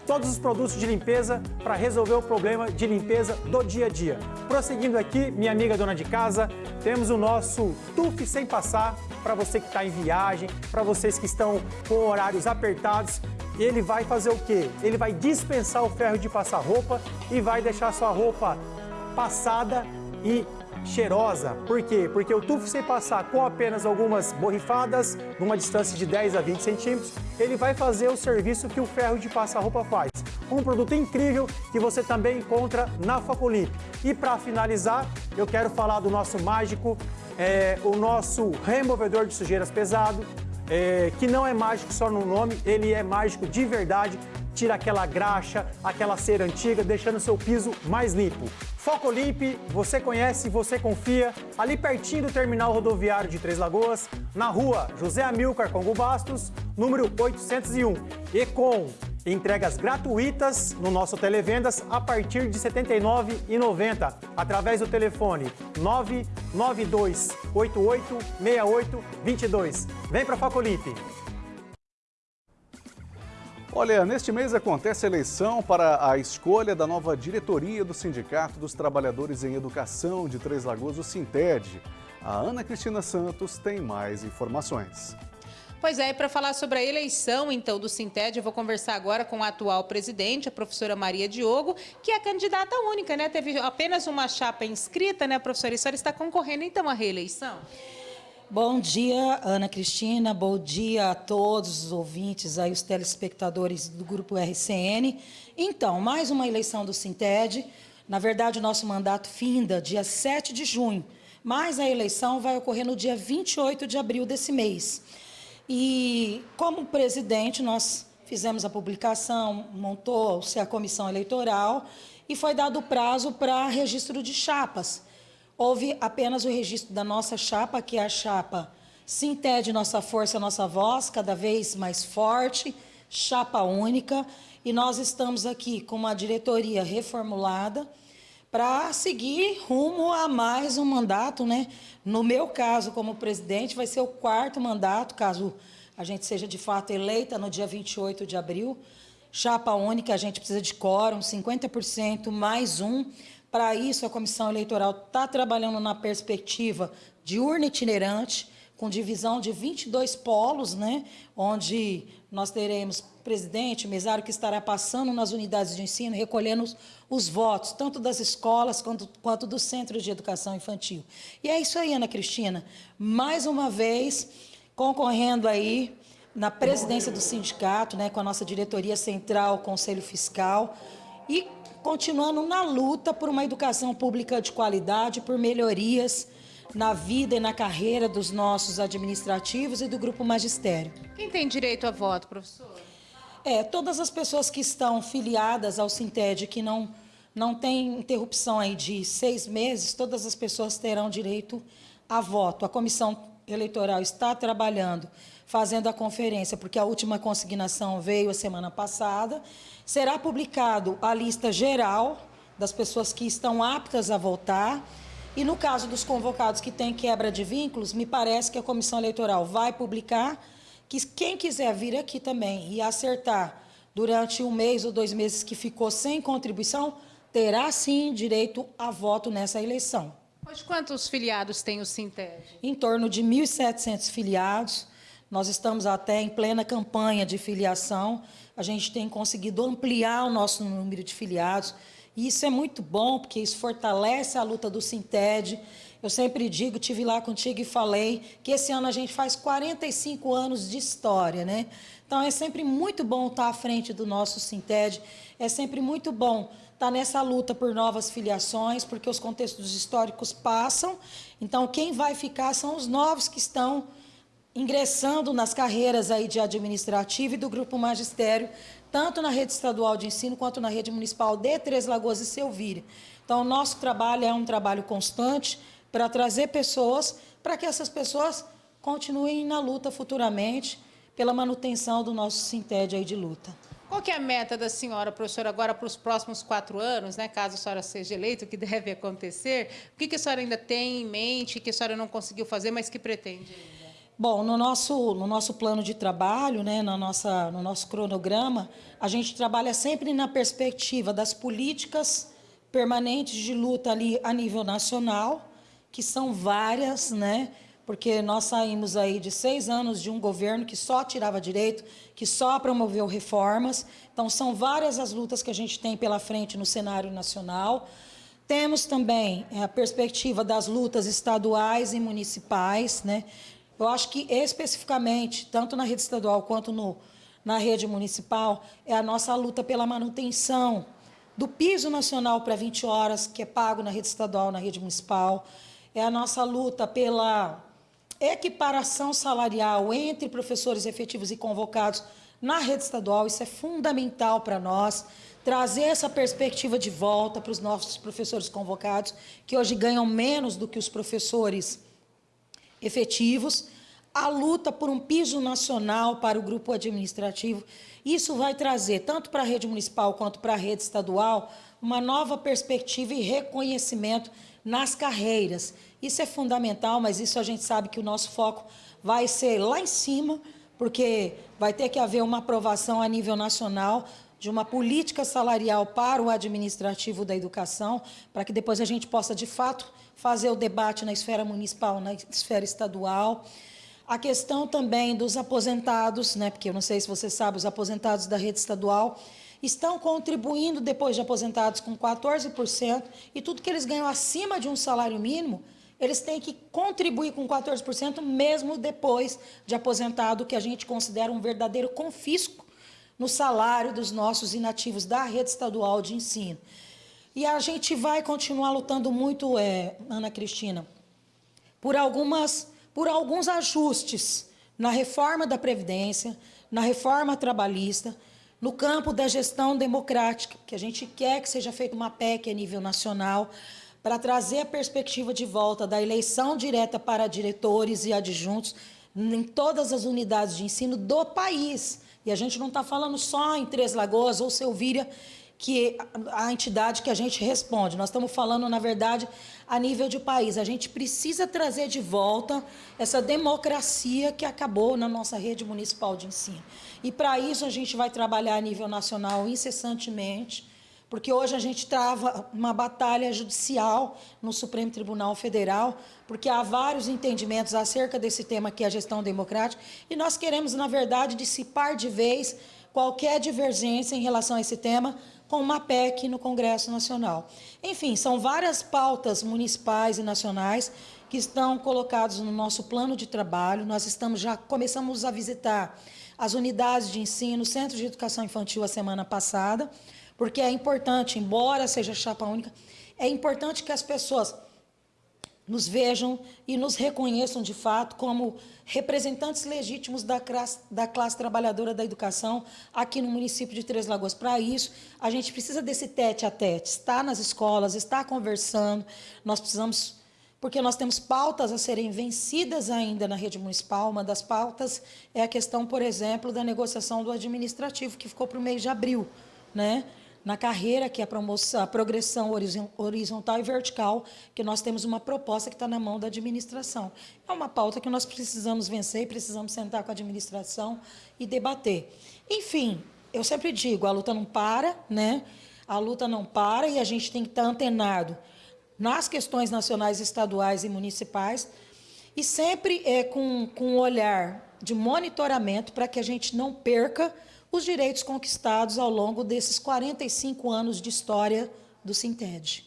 todos os produtos de limpeza para resolver o problema de limpeza do dia a dia. Prosseguindo aqui, minha amiga dona de casa, temos o nosso TUF sem passar para você que está em viagem, para vocês que estão com horários apertados ele vai fazer o quê? Ele vai dispensar o ferro de passar roupa e vai deixar sua roupa passada e cheirosa. Por quê? Porque o tufo sem passar com apenas algumas borrifadas, numa distância de 10 a 20 centímetros, ele vai fazer o serviço que o ferro de passar roupa faz. Um produto incrível que você também encontra na Focolimp. E para finalizar, eu quero falar do nosso mágico, é, o nosso removedor de sujeiras pesado, é, que não é mágico só no nome, ele é mágico de verdade. Tira aquela graxa, aquela cera antiga, deixando seu piso mais limpo. Foco Limpe, você conhece, você confia, ali pertinho do terminal rodoviário de Três Lagoas, na rua José Amilcar Congo Bastos, número 801. E com entregas gratuitas no nosso Televendas a partir de R$ 79,90, através do telefone 992886822. Vem para Foco Limpe. Olha, neste mês acontece a eleição para a escolha da nova diretoria do Sindicato dos Trabalhadores em Educação de Três Lagoas, o Sinted. A Ana Cristina Santos tem mais informações. Pois é, e para falar sobre a eleição, então, do Sinted, eu vou conversar agora com a atual presidente, a professora Maria Diogo, que é candidata única, né? Teve apenas uma chapa inscrita, né, professora? E a senhora está concorrendo, então, à reeleição? Bom dia, Ana Cristina. Bom dia a todos os ouvintes, aí, os telespectadores do Grupo RCN. Então, mais uma eleição do Sinted. Na verdade, o nosso mandato finda dia 7 de junho, mas a eleição vai ocorrer no dia 28 de abril desse mês. E, como presidente, nós fizemos a publicação, montou-se a comissão eleitoral e foi dado prazo para registro de chapas houve apenas o registro da nossa chapa, que é a chapa Sinted Nossa Força, Nossa Voz, cada vez mais forte, chapa única, e nós estamos aqui com uma diretoria reformulada para seguir rumo a mais um mandato, né? No meu caso, como presidente, vai ser o quarto mandato, caso a gente seja de fato eleita no dia 28 de abril. Chapa única, a gente precisa de quórum, 50% mais um. Para isso, a comissão eleitoral está trabalhando na perspectiva de urna itinerante, com divisão de 22 polos, né, onde nós teremos presidente, mesário que estará passando nas unidades de ensino, recolhendo os, os votos, tanto das escolas quanto, quanto dos centros de educação infantil. E é isso aí, Ana Cristina. Mais uma vez, concorrendo aí na presidência do sindicato, né, com a nossa diretoria central, Conselho Fiscal, e continuando na luta por uma educação pública de qualidade, por melhorias na vida e na carreira dos nossos administrativos e do grupo magistério. Quem tem direito a voto, professor? É, todas as pessoas que estão filiadas ao Sinted, que não, não tem interrupção aí de seis meses, todas as pessoas terão direito a voto. A comissão eleitoral está trabalhando, fazendo a conferência, porque a última consignação veio a semana passada, será publicado a lista geral das pessoas que estão aptas a votar. E no caso dos convocados que têm quebra de vínculos, me parece que a comissão eleitoral vai publicar que quem quiser vir aqui também e acertar durante um mês ou dois meses que ficou sem contribuição, terá sim direito a voto nessa eleição. Hoje, quantos filiados tem o Sinted? Em torno de 1.700 filiados. Nós estamos até em plena campanha de filiação a gente tem conseguido ampliar o nosso número de filiados. E isso é muito bom, porque isso fortalece a luta do Sinted. Eu sempre digo, tive lá contigo e falei, que esse ano a gente faz 45 anos de história, né? Então é sempre muito bom estar à frente do nosso Sinted, é sempre muito bom estar nessa luta por novas filiações, porque os contextos históricos passam, então quem vai ficar são os novos que estão ingressando nas carreiras aí de administrativo e do grupo magistério, tanto na rede estadual de ensino quanto na rede municipal de Três Lagoas e Selvíria. Então, o nosso trabalho é um trabalho constante para trazer pessoas, para que essas pessoas continuem na luta futuramente pela manutenção do nosso Sinted aí de luta. Qual que é a meta da senhora, professora, agora para os próximos quatro anos, né, caso a senhora seja eleita, o que deve acontecer? O que, que a senhora ainda tem em mente, que a senhora não conseguiu fazer, mas que pretende? Bom, no nosso, no nosso plano de trabalho, né, na nossa, no nosso cronograma, a gente trabalha sempre na perspectiva das políticas permanentes de luta ali a nível nacional, que são várias, né, porque nós saímos aí de seis anos de um governo que só tirava direito, que só promoveu reformas. Então, são várias as lutas que a gente tem pela frente no cenário nacional. Temos também é, a perspectiva das lutas estaduais e municipais, né? Eu acho que especificamente, tanto na rede estadual quanto no, na rede municipal, é a nossa luta pela manutenção do piso nacional para 20 horas, que é pago na rede estadual, na rede municipal. É a nossa luta pela equiparação salarial entre professores efetivos e convocados na rede estadual. Isso é fundamental para nós trazer essa perspectiva de volta para os nossos professores convocados, que hoje ganham menos do que os professores efetivos, a luta por um piso nacional para o grupo administrativo. Isso vai trazer, tanto para a rede municipal quanto para a rede estadual, uma nova perspectiva e reconhecimento nas carreiras. Isso é fundamental, mas isso a gente sabe que o nosso foco vai ser lá em cima, porque vai ter que haver uma aprovação a nível nacional de uma política salarial para o administrativo da educação, para que depois a gente possa, de fato, fazer o debate na esfera municipal, na esfera estadual. A questão também dos aposentados, né, porque eu não sei se você sabe, os aposentados da rede estadual estão contribuindo depois de aposentados com 14%, e tudo que eles ganham acima de um salário mínimo, eles têm que contribuir com 14% mesmo depois de aposentado, que a gente considera um verdadeiro confisco no salário dos nossos inativos da rede estadual de ensino. E a gente vai continuar lutando muito, é, Ana Cristina, por, algumas, por alguns ajustes na reforma da Previdência, na reforma trabalhista, no campo da gestão democrática, que a gente quer que seja feita uma PEC a nível nacional, para trazer a perspectiva de volta da eleição direta para diretores e adjuntos em todas as unidades de ensino do país. E a gente não está falando só em Três Lagoas ou Selvíria, que a entidade que a gente responde. Nós estamos falando, na verdade, a nível de país. A gente precisa trazer de volta essa democracia que acabou na nossa rede municipal de ensino. E para isso a gente vai trabalhar a nível nacional incessantemente, porque hoje a gente trava uma batalha judicial no Supremo Tribunal Federal, porque há vários entendimentos acerca desse tema que é a gestão democrática, e nós queremos, na verdade, dissipar de vez qualquer divergência em relação a esse tema com uma PEC no Congresso Nacional. Enfim, são várias pautas municipais e nacionais que estão colocadas no nosso plano de trabalho. Nós estamos já começamos a visitar as unidades de ensino, centros de educação infantil a semana passada, porque é importante, embora seja chapa única, é importante que as pessoas nos vejam e nos reconheçam de fato como representantes legítimos da classe, da classe trabalhadora da educação aqui no município de Três Lagoas. Para isso, a gente precisa desse tete a tete, estar nas escolas, estar conversando, nós precisamos, porque nós temos pautas a serem vencidas ainda na rede municipal, uma das pautas é a questão, por exemplo, da negociação do administrativo, que ficou para o mês de abril, né? Na carreira, que é a, promoção, a progressão horizontal e vertical, que nós temos uma proposta que está na mão da administração. É uma pauta que nós precisamos vencer precisamos sentar com a administração e debater. Enfim, eu sempre digo, a luta não para, né? a luta não para e a gente tem que estar antenado nas questões nacionais, estaduais e municipais, e sempre é com, com um olhar de monitoramento para que a gente não perca os direitos conquistados ao longo desses 45 anos de história do Sinted.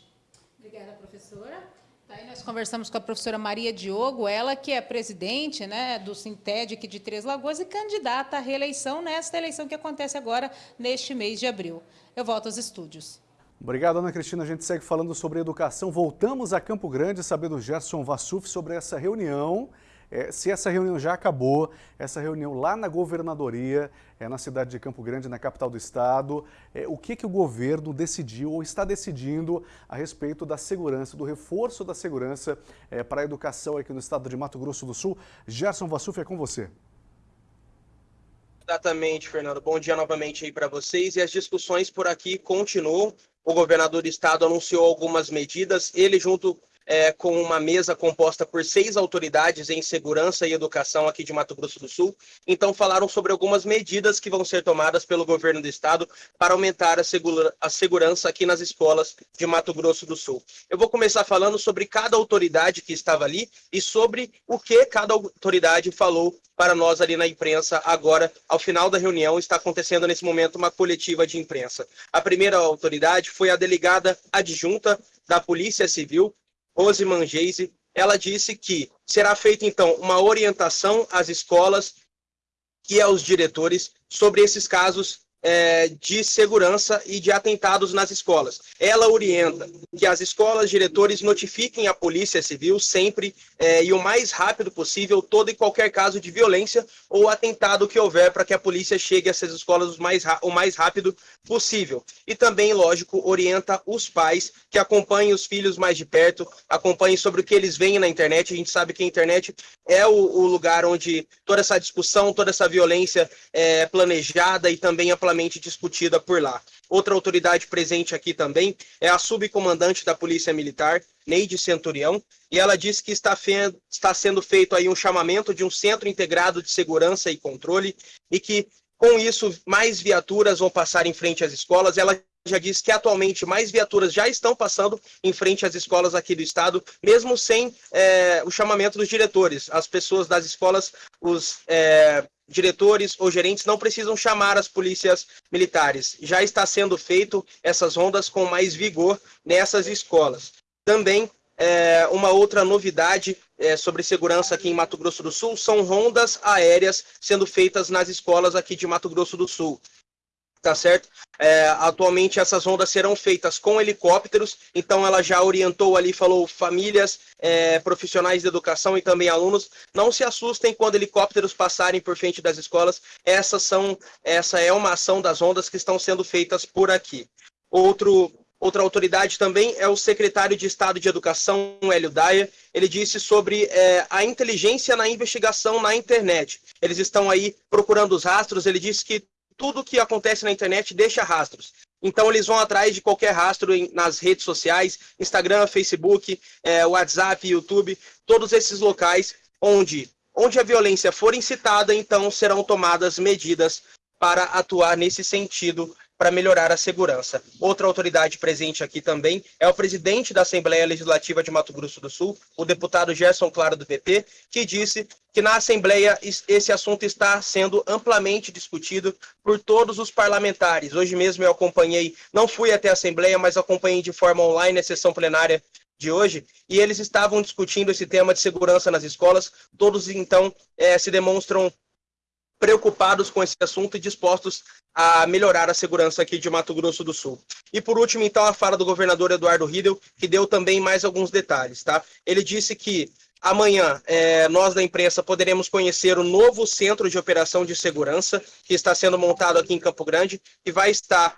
Obrigada, professora. Aí nós conversamos com a professora Maria Diogo, ela que é presidente né, do Sinted aqui de Três Lagoas e candidata à reeleição nesta eleição que acontece agora neste mês de abril. Eu volto aos estúdios. Obrigado, Ana Cristina. A gente segue falando sobre educação. Voltamos a Campo Grande, saber do Gerson Vassuf sobre essa reunião é, se essa reunião já acabou, essa reunião lá na governadoria, é, na cidade de Campo Grande, na capital do estado, é, o que, que o governo decidiu ou está decidindo a respeito da segurança, do reforço da segurança é, para a educação aqui no estado de Mato Grosso do Sul. Gerson Vassuf, é com você. Exatamente, Fernando. Bom dia novamente aí para vocês. E as discussões por aqui continuam. O governador do estado anunciou algumas medidas. Ele, junto é, com uma mesa composta por seis autoridades em segurança e educação aqui de Mato Grosso do Sul. Então, falaram sobre algumas medidas que vão ser tomadas pelo governo do estado para aumentar a, segura, a segurança aqui nas escolas de Mato Grosso do Sul. Eu vou começar falando sobre cada autoridade que estava ali e sobre o que cada autoridade falou para nós ali na imprensa agora, ao final da reunião, está acontecendo nesse momento uma coletiva de imprensa. A primeira autoridade foi a delegada adjunta da Polícia Civil, Rose Mangeise, ela disse que será feita então uma orientação às escolas e aos diretores sobre esses casos é, de segurança e de atentados nas escolas. Ela orienta que as escolas, diretores notifiquem a Polícia Civil sempre é, e o mais rápido possível todo e qualquer caso de violência ou atentado que houver para que a polícia chegue a essas escolas o mais, o mais rápido possível. E também, lógico, orienta os pais que acompanhem os filhos mais de perto, acompanhem sobre o que eles veem na internet. A gente sabe que a internet é o, o lugar onde toda essa discussão, toda essa violência é planejada e também amplamente amplamente discutida por lá. Outra autoridade presente aqui também é a subcomandante da Polícia Militar, Neide Centurião, e ela disse que está, está sendo feito aí um chamamento de um centro integrado de segurança e controle e que com isso mais viaturas vão passar em frente às escolas. Ela já disse que atualmente mais viaturas já estão passando em frente às escolas aqui do estado, mesmo sem é, o chamamento dos diretores. As pessoas das escolas, os é, diretores ou gerentes não precisam chamar as polícias militares. Já está sendo feito essas rondas com mais vigor nessas escolas. Também é, uma outra novidade é, sobre segurança aqui em Mato Grosso do Sul são rondas aéreas sendo feitas nas escolas aqui de Mato Grosso do Sul tá certo? É, atualmente essas ondas serão feitas com helicópteros, então ela já orientou ali, falou famílias, é, profissionais de educação e também alunos, não se assustem quando helicópteros passarem por frente das escolas, essas são, essa é uma ação das ondas que estão sendo feitas por aqui. Outro Outra autoridade também é o secretário de Estado de Educação, Hélio Daia. Ele disse sobre é, a inteligência na investigação na internet. Eles estão aí procurando os rastros. Ele disse que tudo que acontece na internet deixa rastros. Então eles vão atrás de qualquer rastro em, nas redes sociais, Instagram, Facebook, é, WhatsApp, YouTube, todos esses locais onde, onde a violência for incitada, então serão tomadas medidas para atuar nesse sentido para melhorar a segurança. Outra autoridade presente aqui também é o presidente da Assembleia Legislativa de Mato Grosso do Sul, o deputado Gerson Claro do PP, que disse que na Assembleia esse assunto está sendo amplamente discutido por todos os parlamentares. Hoje mesmo eu acompanhei, não fui até a Assembleia, mas acompanhei de forma online a sessão plenária de hoje, e eles estavam discutindo esse tema de segurança nas escolas. Todos, então, é, se demonstram preocupados com esse assunto e dispostos a melhorar a segurança aqui de Mato Grosso do Sul. E por último, então, a fala do governador Eduardo Riedel, que deu também mais alguns detalhes, tá? Ele disse que amanhã é, nós da imprensa poderemos conhecer o novo centro de operação de segurança que está sendo montado aqui em Campo Grande e vai estar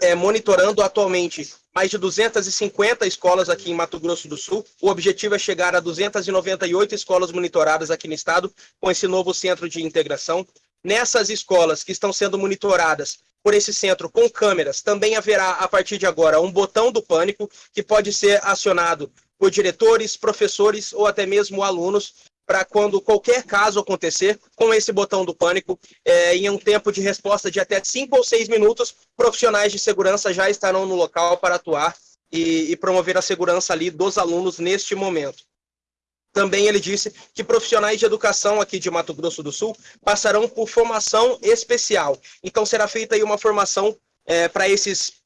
é, monitorando atualmente mais de 250 escolas aqui em Mato Grosso do Sul. O objetivo é chegar a 298 escolas monitoradas aqui no estado com esse novo centro de integração. Nessas escolas que estão sendo monitoradas por esse centro com câmeras, também haverá a partir de agora um botão do pânico que pode ser acionado por diretores, professores ou até mesmo alunos para quando qualquer caso acontecer, com esse botão do pânico, é, em um tempo de resposta de até 5 ou 6 minutos, profissionais de segurança já estarão no local para atuar e, e promover a segurança ali dos alunos neste momento. Também ele disse que profissionais de educação aqui de Mato Grosso do Sul passarão por formação especial. Então será feita aí uma formação é, para esses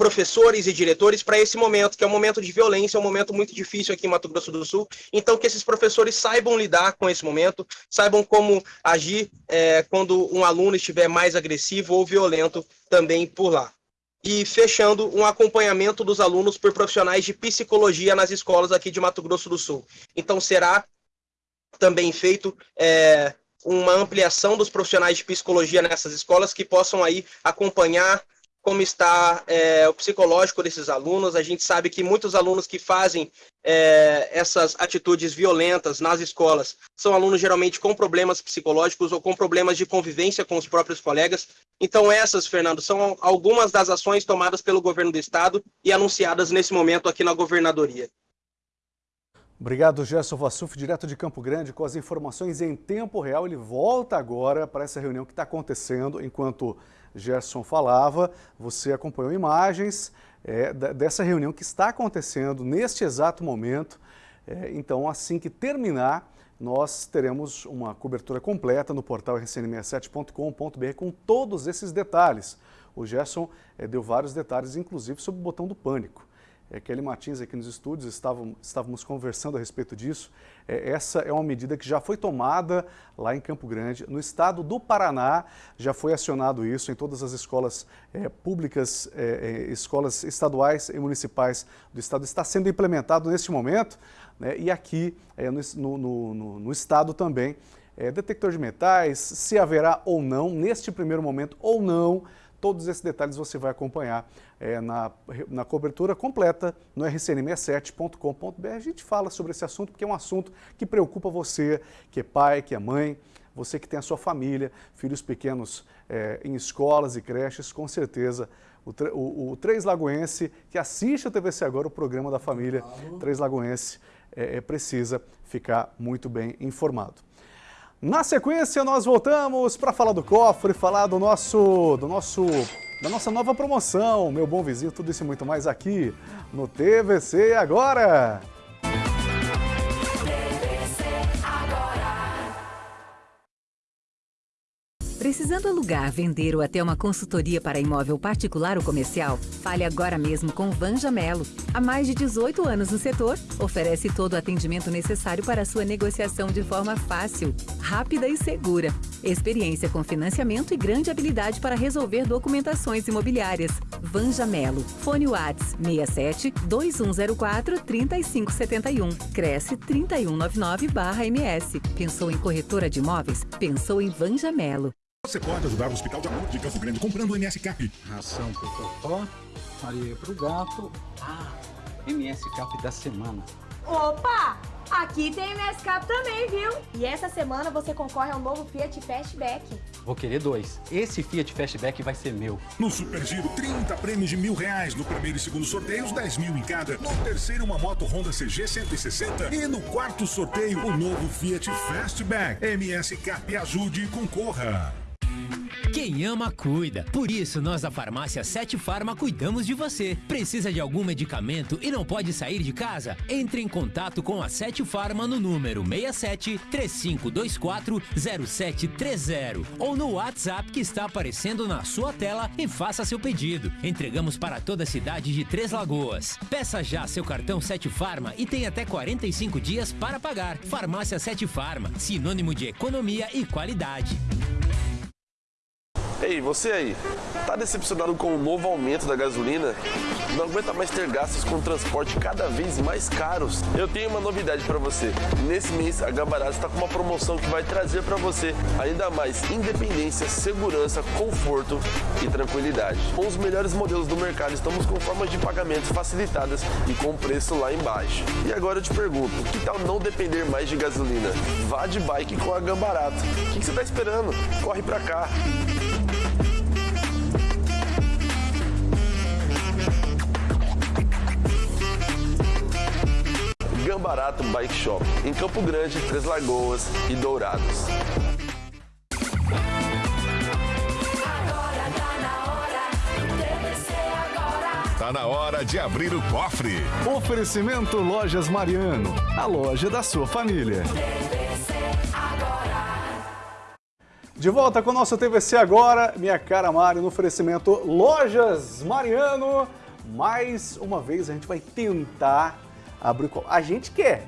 professores e diretores para esse momento, que é um momento de violência, é um momento muito difícil aqui em Mato Grosso do Sul. Então, que esses professores saibam lidar com esse momento, saibam como agir é, quando um aluno estiver mais agressivo ou violento também por lá. E fechando, um acompanhamento dos alunos por profissionais de psicologia nas escolas aqui de Mato Grosso do Sul. Então, será também feito é, uma ampliação dos profissionais de psicologia nessas escolas que possam aí acompanhar como está é, o psicológico desses alunos. A gente sabe que muitos alunos que fazem é, essas atitudes violentas nas escolas são alunos geralmente com problemas psicológicos ou com problemas de convivência com os próprios colegas. Então essas, Fernando, são algumas das ações tomadas pelo governo do estado e anunciadas nesse momento aqui na governadoria. Obrigado, Gerson Vassuf, direto de Campo Grande, com as informações em tempo real. Ele volta agora para essa reunião que está acontecendo enquanto Gerson falava, você acompanhou imagens é, dessa reunião que está acontecendo neste exato momento. É, então, assim que terminar, nós teremos uma cobertura completa no portal rcn67.com.br com todos esses detalhes. O Gerson é, deu vários detalhes, inclusive sobre o botão do pânico. É, Kelly Martins aqui nos estúdios, estávamos conversando a respeito disso. É, essa é uma medida que já foi tomada lá em Campo Grande. No estado do Paraná já foi acionado isso em todas as escolas é, públicas, é, é escolas estaduais e municipais do estado. Está sendo implementado neste momento né, e aqui é, no, no, no, no, estado também. É, detector de metais, se haverá ou não, neste primeiro momento ou não, Todos esses detalhes você vai acompanhar é, na, na cobertura completa no rcn67.com.br. A gente fala sobre esse assunto porque é um assunto que preocupa você, que é pai, que é mãe, você que tem a sua família, filhos pequenos é, em escolas e creches, com certeza o, o, o Três Lagoense, que assiste a TVC agora, o programa da família Três Lagoense, é, é, precisa ficar muito bem informado. Na sequência, nós voltamos para falar do cofre, falar do nosso, do nosso, da nossa nova promoção, meu bom vizinho, tudo isso e muito mais aqui no TVC Agora. Precisando alugar, vender ou até uma consultoria para imóvel particular ou comercial? Fale agora mesmo com Vanja Melo. Há mais de 18 anos no setor, oferece todo o atendimento necessário para sua negociação de forma fácil, rápida e segura. Experiência com financiamento e grande habilidade para resolver documentações imobiliárias. Vanja Melo. Fone Whats 67 2104 3571. Cresce 3199-MS. Pensou em corretora de imóveis? Pensou em Vanja Melo. Você pode ajudar o Hospital de Amor de Campo Grande comprando o MS Cap. Ração pro Totó, areia pro gato. Ah, MS Cap da semana. Opa! Aqui tem MS Cap também, viu? E essa semana você concorre ao novo Fiat Fastback. Vou querer dois. Esse Fiat Fastback vai ser meu. No Super Giro, 30 prêmios de mil reais. No primeiro e segundo sorteios, 10 mil em cada. No terceiro, uma moto Honda CG 160. E no quarto sorteio, o novo Fiat Fastback. MS Cap ajude e concorra. Quem ama, cuida. Por isso, nós da farmácia Sete Farma cuidamos de você. Precisa de algum medicamento e não pode sair de casa? Entre em contato com a Sete Farma no número 67 3524 0730 ou no WhatsApp que está aparecendo na sua tela e faça seu pedido. Entregamos para toda a cidade de Três Lagoas. Peça já seu cartão Sete Farma e tem até 45 dias para pagar. Farmácia Sete Farma, sinônimo de economia e qualidade. Ei, você aí, tá decepcionado com o novo aumento da gasolina? Não aguenta mais ter gastos com transporte cada vez mais caros? Eu tenho uma novidade para você. Nesse mês, a Gambarato está com uma promoção que vai trazer para você ainda mais independência, segurança, conforto e tranquilidade. Com os melhores modelos do mercado, estamos com formas de pagamento facilitadas e com preço lá embaixo. E agora eu te pergunto, que tal não depender mais de gasolina? Vá de bike com a Gambarato. O que você está esperando? Corre para cá! Gambarato Bike Shop, em Campo Grande, Três Lagoas e Dourados. Tá na hora de abrir o cofre. Oferecimento Lojas Mariano, a loja da sua família. De volta com o nosso TVC agora, minha cara Mari, no oferecimento Lojas Mariano. Mais uma vez a gente vai tentar abrir o A gente quer.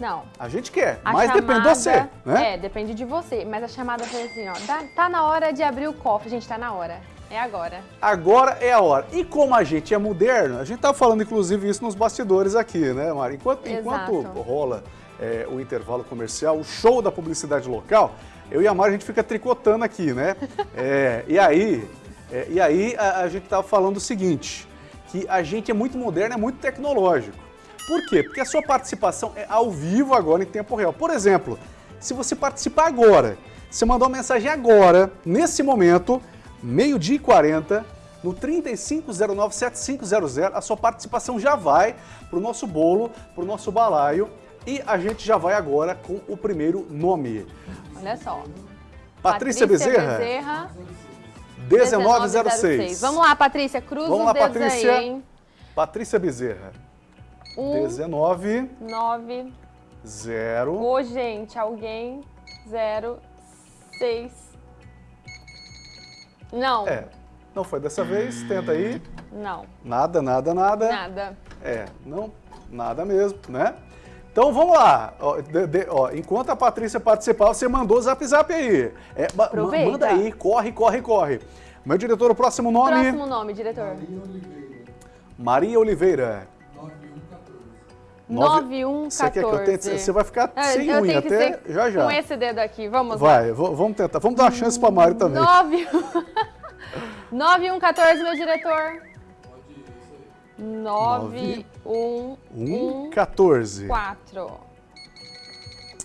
Não. A gente quer, a mas chamada, depende de você, né? É, depende de você. Mas a chamada foi assim, ó, tá, tá na hora de abrir o cofre, gente, tá na hora. É agora. Agora é a hora. E como a gente é moderno, a gente tá falando inclusive isso nos bastidores aqui, né, Mari? Enquanto, enquanto rola é, o intervalo comercial, o show da publicidade local, eu e a Mari a gente fica tricotando aqui, né? é, e aí, é, e aí a, a gente tava falando o seguinte, que a gente é muito moderno, é muito tecnológico. Por quê? Porque a sua participação é ao vivo agora em tempo real. Por exemplo, se você participar agora, você mandou uma mensagem agora, nesse momento, meio-dia e 40, no 35097500, a sua participação já vai para o nosso bolo, para o nosso balaio e a gente já vai agora com o primeiro nome. Olha só. Patrícia, Patrícia Bezerra. Bezerra 1906. Vamos lá, Patrícia, cruza Vamos lá, Patrícia. aí? Patrícia Bezerra. Um, 19. 9. 0. Ô, gente, alguém. 0. 6. Não. É. Não foi dessa vez. Tenta aí. Não. Nada, nada, nada. Nada. É, não, nada mesmo, né? Então vamos lá. Ó, de, de, ó, enquanto a Patrícia participar, você mandou o zap zap aí. É, Aproveita. Manda aí, corre, corre, corre. Meu diretor, o próximo nome? Próximo nome, diretor. Maria Oliveira. 9114. Você quer que eu tente? Você vai ficar É, sem eu unha até já já. Com esse dedo aqui, vamos Vai, v- vamos tentar. Vamos dar uma chance pra Mari também. lá. 9... 9114, meu diretor. 9114. 14.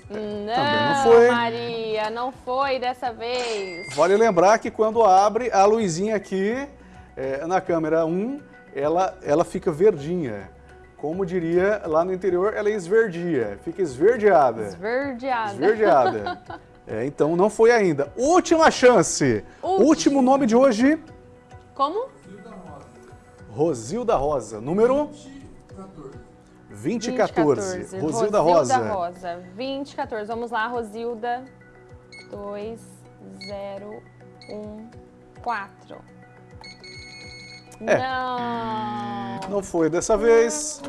Não, não foi. Maria, não foi dessa vez. Vale lembrar que quando abre, a luzinha aqui, é, na câmera 1, ela, ela fica verdinha. Como diria lá no interior, ela esverdia, fica esverdeada. Esverdeada. Esverdeada. É, então não foi ainda. Última chance. Último. Último nome de hoje, Como? Rosilda Rosa. Número 2014. 2014. Rosilda Rosa. Rosa. 2014. Vamos lá, Rosilda. 2014. É. Não. Não foi dessa vez.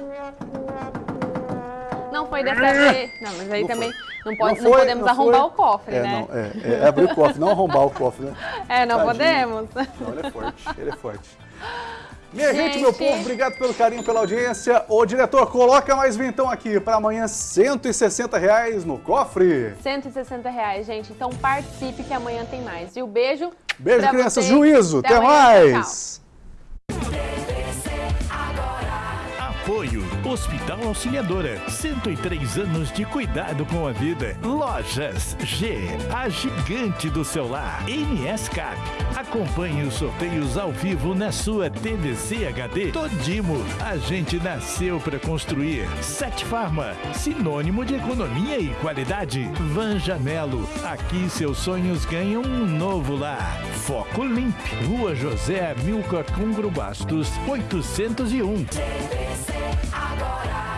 Não foi dessa vez. Não, mas aí Não também foi. não, pode, Não não, foi, podemos não arrombar foi. o cofre, é, né? Não, é, é abrir o cofre, não arrombar o cofre, né? É, não Tadinho. podemos. Não, ele é forte, ele é forte. Minha gente, Gente. meu povo, obrigado pelo carinho, pela audiência. Ô, diretor, coloca mais vintão aqui para amanhã, 160 reais no cofre. 160 reais, gente. Então participe que amanhã tem mais. E o beijo. Beijo, crianças. Juízo. Até, amanhã. mais. Apoio Hospital Auxiliadora. 103 anos de cuidado com a vida. Lojas G, a gigante do celular. NS Cap. Acompanhe os sorteios ao vivo na sua TVC HD. Todimo, a gente nasceu para construir. Sete Farma, sinônimo de economia e qualidade. Vanjamelo, aqui seus sonhos ganham um novo lar. Foco Limp, Rua José Milcar Cungro Bastos, 801. TVC temporada.